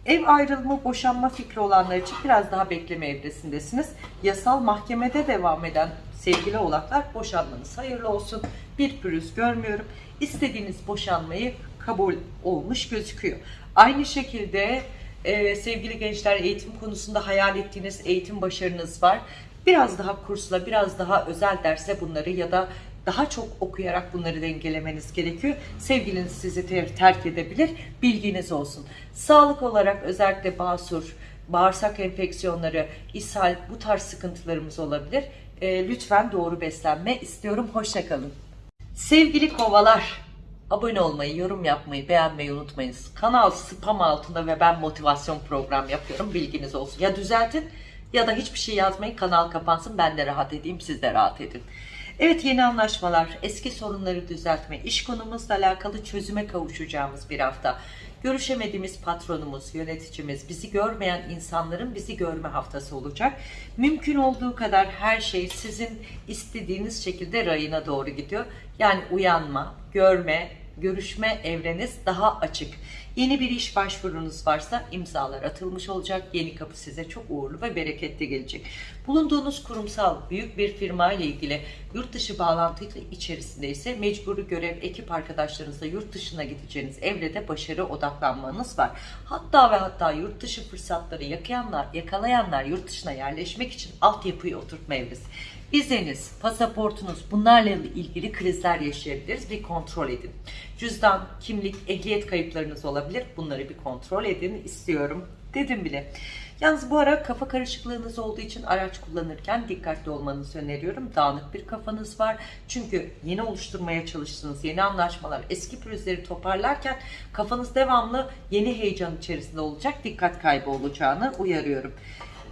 Ev ayrılımı, boşanma fikri olanlar için biraz daha bekleme evresindesiniz. Yasal mahkemede devam eden sevgili oğlaklar boşanmanız hayırlı olsun. Bir pürüz görmüyorum. İstediğiniz boşanmayı kabul olmuş gözüküyor. Aynı şekilde e, sevgili gençler eğitim konusunda hayal ettiğiniz eğitim başarınız var. Biraz daha kursla, biraz daha özel derse bunları ya da daha çok okuyarak bunları dengelemeniz gerekiyor. Sevgiliniz sizi ter terk edebilir. Bilginiz olsun. Sağlık olarak özellikle basur, bağırsak enfeksiyonları, ishal bu tarz sıkıntılarımız olabilir. E, lütfen doğru beslenme istiyorum. Hoşçakalın. Sevgili kovalar, abone olmayı, yorum yapmayı, beğenmeyi unutmayınız. Kanal spam altında ve ben motivasyon program yapıyorum. Bilginiz olsun. Ya düzeltin Ya da hiçbir şey yazmayın kanal kapansın ben de rahat edeyim siz de rahat edin. Evet yeni anlaşmalar, eski sorunları düzeltme, iş konumuzla alakalı çözüme kavuşacağımız bir hafta. Görüşemediğimiz patronumuz, yöneticimiz, bizi görmeyen insanların bizi görme haftası olacak. Mümkün olduğu kadar her şey sizin istediğiniz şekilde rayına doğru gidiyor. Yani uyanma, görme, görüşme evreniz daha açık. Yeni bir iş başvurunuz varsa imzalar atılmış olacak. Yeni kapı size çok uğurlu ve bereketli gelecek. Bulunduğunuz kurumsal büyük bir firma ile ilgili yurt dışı bağlantı içerisinde ise mecburi görev ekip arkadaşlarınızla yurt dışına gideceğiniz evrede başarı odaklanmanız var. Hatta ve hatta yurt dışı fırsatları yakalayanlar, yakalayanlar yurt dışına yerleşmek için altyapıyı oturtma evresi. Vizeniz, pasaportunuz bunlarla ilgili krizler yaşayabiliriz. Bir kontrol edin. Cüzdan, kimlik, ehliyet kayıplarınız olabilir. Bunları bir kontrol edin istiyorum dedim bile. Yalnız bu ara kafa karışıklığınız olduğu için araç kullanırken dikkatli olmanızı öneriyorum. Dağınık bir kafanız var. Çünkü yeni oluşturmaya çalıştığınız yeni anlaşmalar, eski pürüzleri toparlarken kafanız devamlı yeni heyecan içerisinde olacak. Dikkat kaybı olacağını uyarıyorum.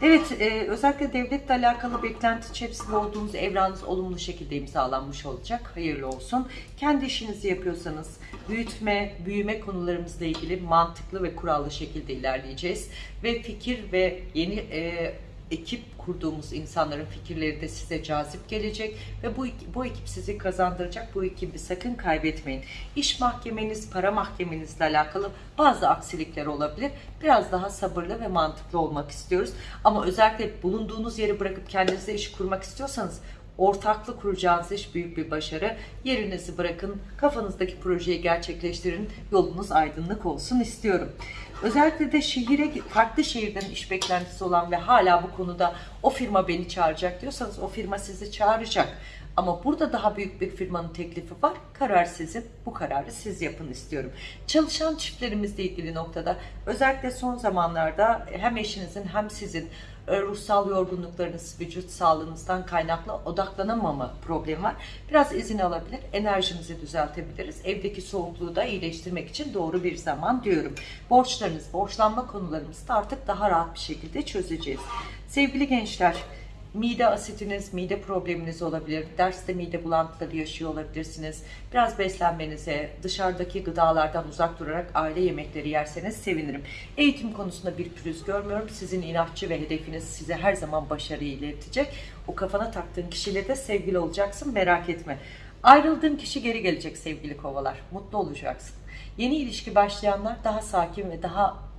Evet, e, özellikle devletle alakalı beklenti içerisinde olduğunuz evranız olumlu şekilde imzalanmış olacak. Hayırlı olsun. Kendi işinizi yapıyorsanız büyütme, büyüme konularımızla ilgili mantıklı ve kurallı şekilde ilerleyeceğiz. Ve fikir ve yeni e, ekip kurduğumuz insanların fikirleri de size cazip gelecek ve bu bu ekip sizi kazandıracak. Bu ekibi sakın kaybetmeyin. İş mahkemeniz, para mahkemenizle alakalı bazı aksilikler olabilir. Biraz daha sabırlı ve mantıklı olmak istiyoruz. Ama özellikle bulunduğunuz yeri bırakıp kendinize iş kurmak istiyorsanız ortaklı kuracağınız iş büyük bir başarı. Yerinizi bırakın, kafanızdaki projeyi gerçekleştirin, yolunuz aydınlık olsun istiyorum. Özellikle de şehire, farklı şehirden iş beklentisi olan ve hala bu konuda o firma beni çağıracak diyorsanız o firma sizi çağıracak. Ama burada daha büyük bir firmanın teklifi var. Karar sizin. Bu kararı siz yapın istiyorum. Çalışan çiftlerimizle ilgili noktada özellikle son zamanlarda hem eşinizin hem sizin ruhsal yorgunluklarınız, vücut sağlığınızdan kaynaklı odaklanamama problemi var. Biraz izin alabilir, enerjimizi düzeltebiliriz. Evdeki soğukluğu da iyileştirmek için doğru bir zaman diyorum. Borçlarınız, borçlanma konularımızı da artık daha rahat bir şekilde çözeceğiz. Sevgili gençler, Mide asitiniz, mide probleminiz olabilir. Derste mide bulantıları yaşıyor olabilirsiniz. Biraz beslenmenize, dışarıdaki gıdalardan uzak durarak aile yemekleri yerseniz sevinirim. Eğitim konusunda bir pürüz görmüyorum. Sizin inatçı ve hedefiniz size her zaman başarıyı iletecek. O kafana taktığın kişiyle de sevgili olacaksın merak etme. Ayrıldığın kişi geri gelecek sevgili kovalar. Mutlu olacaksın. Yeni ilişki başlayanlar daha sakin ve daha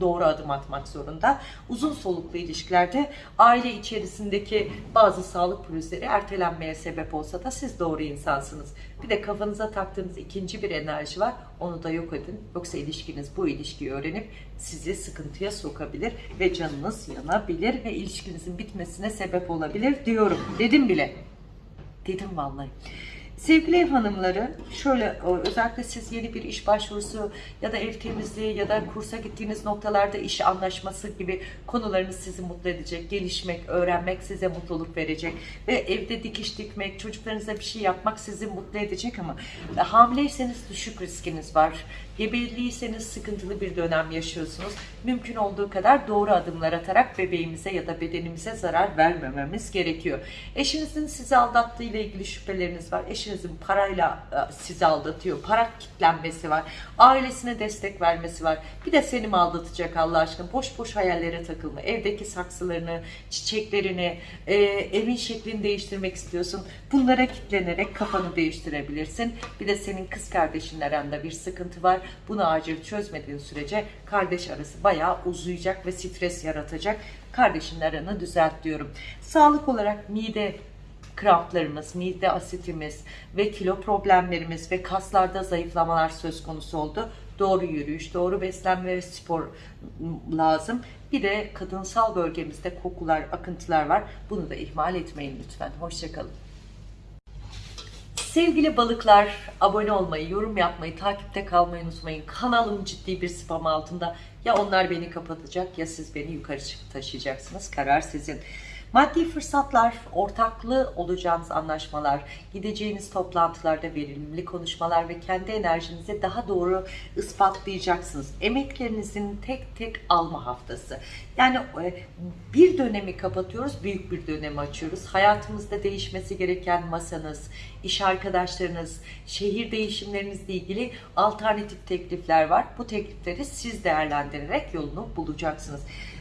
doğru adım atmak zorunda. Uzun soluklu ilişkilerde aile içerisindeki bazı sağlık pürüzleri ertelenmeye sebep olsa da siz doğru insansınız. Bir de kafanıza taktığınız ikinci bir enerji var. Onu da yok edin. Yoksa ilişkiniz bu ilişkiyi öğrenip sizi sıkıntıya sokabilir ve canınız yanabilir ve ilişkinizin bitmesine sebep olabilir diyorum. Dedim bile. Dedim vallahi. Sevgili ev hanımları, şöyle özellikle siz yeni bir iş başvurusu ya da ev temizliği ya da kursa gittiğiniz noktalarda iş anlaşması gibi konularınız sizi mutlu edecek. Gelişmek, öğrenmek size mutluluk verecek ve evde dikiş dikmek, çocuklarınıza bir şey yapmak sizi mutlu edecek ama hamileyseniz düşük riskiniz var. Gebeliyseniz sıkıntılı bir dönem yaşıyorsunuz. Mümkün olduğu kadar doğru adımlar atarak bebeğimize ya da bedenimize zarar vermememiz gerekiyor. Eşinizin sizi aldattığı ile ilgili şüpheleriniz var. Eşinizin parayla e, sizi aldatıyor. Para kitlenmesi var. Ailesine destek vermesi var. Bir de seni mi aldatacak Allah aşkına? Boş boş hayallere takılma. Evdeki saksılarını, çiçeklerini, e, evin şeklini değiştirmek istiyorsun. Bunlara kitlenerek kafanı değiştirebilirsin. Bir de senin kız kardeşinle aranda bir sıkıntı var. Bunu acil çözmediğin sürece kardeş arası bayağı uzayacak ve stres yaratacak. Kardeşin aranı düzelt diyorum. Sağlık olarak mide kramplarımız, mide asitimiz ve kilo problemlerimiz ve kaslarda zayıflamalar söz konusu oldu. Doğru yürüyüş, doğru beslenme ve spor lazım. Bir de kadınsal bölgemizde kokular, akıntılar var. Bunu da ihmal etmeyin lütfen. Hoşçakalın. Sevgili balıklar, abone olmayı, yorum yapmayı, takipte kalmayı unutmayın. Kanalım ciddi bir spam altında. Ya onlar beni kapatacak ya siz beni yukarı taşıyacaksınız. Karar sizin. Maddi fırsatlar, ortaklı olacağınız anlaşmalar, gideceğiniz toplantılarda verimli konuşmalar ve kendi enerjinizi daha doğru ispatlayacaksınız. Emeklerinizin tek tek alma haftası. Yani e, bir dönemi kapatıyoruz, büyük bir dönemi açıyoruz. Hayatımızda değişmesi gereken masanız, iş arkadaşlarınız, şehir değişimlerinizle ilgili alternatif teklifler var. Bu teklifleri siz değerlendirerek yolunu bulacaksınız.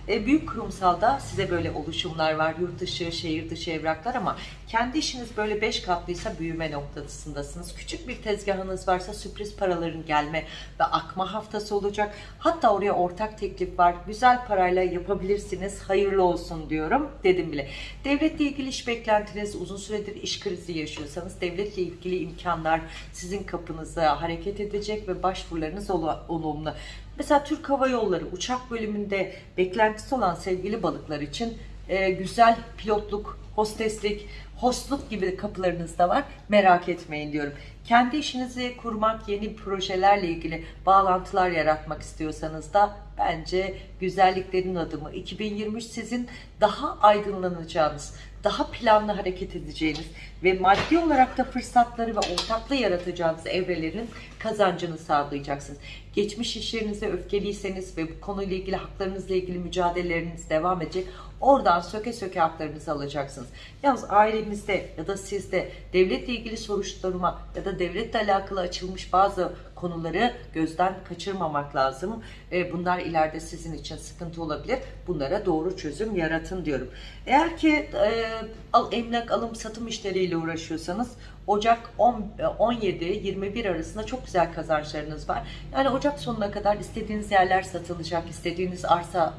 E, büyük kurumsalda size böyle oluşumlar var. Yurt dışı, şehir dışı evraklar ama kendi işiniz böyle 5 katlıysa büyüme noktasındasınız. Küçük bir tezgahınız varsa sürpriz paraların gelme ve akma haftası olacak. Hatta oraya ortak teklif var. Güzel parayla yapabilirsiniz. Hayırlı olsun diyorum. Dedim bile. Devletle ilgili iş beklentiniz, uzun süredir iş krizi yaşıyorsanız devletle ilgili imkanlar sizin kapınıza hareket edecek ve başvurularınız olu- olumlu. Mesela Türk Hava Yolları uçak bölümünde beklentisi olan sevgili balıklar için e, güzel pilotluk, hosteslik, hostluk gibi kapılarınız da var. Merak etmeyin diyorum. Kendi işinizi kurmak, yeni projelerle ilgili bağlantılar yaratmak istiyorsanız da bence güzelliklerin adımı 2023 sizin daha aydınlanacağınız, daha planlı hareket edeceğiniz ve maddi olarak da fırsatları ve ortaklığı yaratacağınız evrelerin kazancını sağlayacaksınız. Geçmiş işlerinize öfkeliyseniz ve bu konuyla ilgili haklarınızla ilgili mücadeleleriniz devam edecek. Oradan söke söke haklarınızı alacaksınız. Yalnız ailemizde ya da sizde devletle ilgili soruşturma ya da devletle alakalı açılmış bazı konuları gözden kaçırmamak lazım. E, Bunlar ileride sizin için sıkıntı olabilir. Bunlara doğru çözüm yaratın diyorum. Eğer ki e, emlak alım satım işleriyle uğraşıyorsanız Ocak 17-21 arasında çok güzel kazançlarınız var. Yani Ocak sonuna kadar istediğiniz yerler satılacak, istediğiniz arsa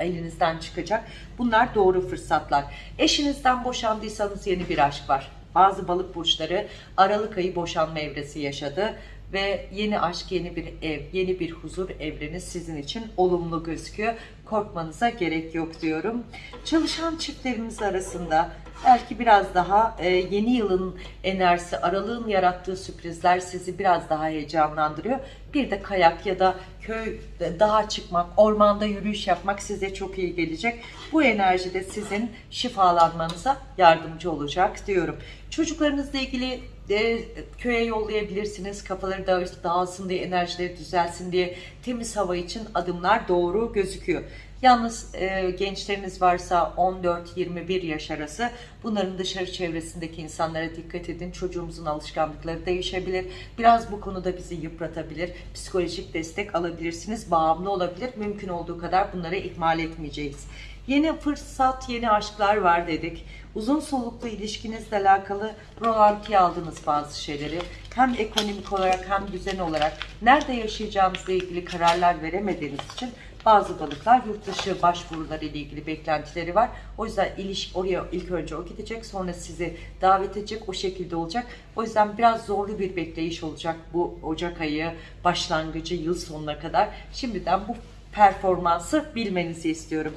elinizden çıkacak. Bunlar doğru fırsatlar. Eşinizden boşandıysanız yeni bir aşk var. Bazı balık burçları Aralık ayı boşanma evresi yaşadı ve yeni aşk, yeni bir ev, yeni bir huzur evreni sizin için olumlu gözüküyor. Korkmanıza gerek yok diyorum. Çalışan çiftlerimiz arasında belki biraz daha e, yeni yılın enerjisi, aralığın yarattığı sürprizler sizi biraz daha heyecanlandırıyor. Bir de kayak ya da köy, dağa çıkmak, ormanda yürüyüş yapmak size çok iyi gelecek. Bu enerji de sizin şifalanmanıza yardımcı olacak diyorum. Çocuklarınızla ilgili e, köye yollayabilirsiniz. Kafaları da dağılsın diye, enerjileri düzelsin diye temiz hava için adımlar doğru gözüküyor. Yalnız e, gençleriniz varsa 14-21 yaş arası bunların dışarı çevresindeki insanlara dikkat edin. Çocuğumuzun alışkanlıkları değişebilir. Biraz bu konuda bizi yıpratabilir. Psikolojik destek alabilirsiniz. Bağımlı olabilir. Mümkün olduğu kadar bunları ihmal etmeyeceğiz. Yeni fırsat, yeni aşklar var dedik. Uzun soluklu ilişkinizle alakalı rolantiye aldığınız bazı şeyleri hem ekonomik olarak hem düzen olarak nerede yaşayacağınızla ilgili kararlar veremediğiniz için bazı balıklar yurt dışı başvuruları ile ilgili beklentileri var. O yüzden ilişki oraya ilk önce o gidecek sonra sizi davet edecek o şekilde olacak. O yüzden biraz zorlu bir bekleyiş olacak bu Ocak ayı başlangıcı yıl sonuna kadar. Şimdiden bu performansı bilmenizi istiyorum.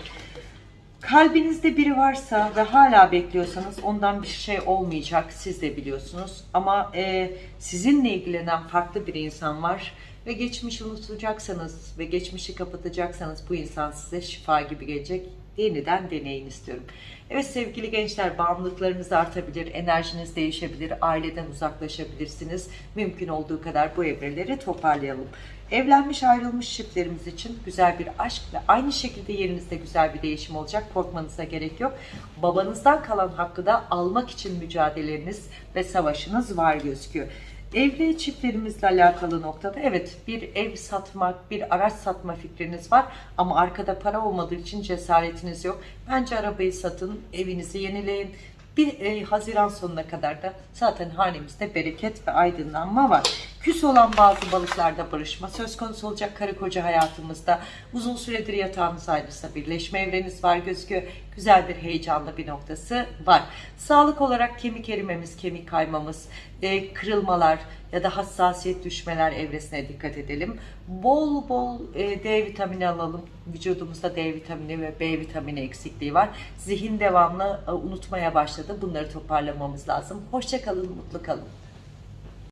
Kalbinizde biri varsa ve hala bekliyorsanız ondan bir şey olmayacak. Siz de biliyorsunuz. Ama e, sizinle ilgilenen farklı bir insan var ve geçmişi unutacaksanız ve geçmişi kapatacaksanız bu insan size şifa gibi gelecek. Yeniden deneyin istiyorum. Evet sevgili gençler bağımlılıklarınız artabilir, enerjiniz değişebilir, aileden uzaklaşabilirsiniz. Mümkün olduğu kadar bu evreleri toparlayalım. Evlenmiş ayrılmış çiftlerimiz için güzel bir aşk ve aynı şekilde yerinizde güzel bir değişim olacak. Korkmanıza gerek yok. Babanızdan kalan hakkı da almak için mücadeleniz ve savaşınız var gözüküyor. Evli çiftlerimizle alakalı noktada evet bir ev satmak, bir araç satma fikriniz var ama arkada para olmadığı için cesaretiniz yok. Bence arabayı satın, evinizi yenileyin. Bir e, Haziran sonuna kadar da zaten hanemizde bereket ve aydınlanma var. Küs olan bazı balıklarda barışma söz konusu olacak karı koca hayatımızda. Uzun süredir yatağınız ayrılsa birleşme evreniz var gözüküyor. Güzel bir heyecanlı bir noktası var. Sağlık olarak kemik erimemiz, kemik kaymamız, e, kırılmalar ya da hassasiyet düşmeler evresine dikkat edelim. Bol bol e, D vitamini alalım. Vücudumuzda D vitamini ve B vitamini eksikliği var. Zihin devamlı e, unutmaya başladı. Bunları toparlamamız lazım. Hoşçakalın, mutlu kalın.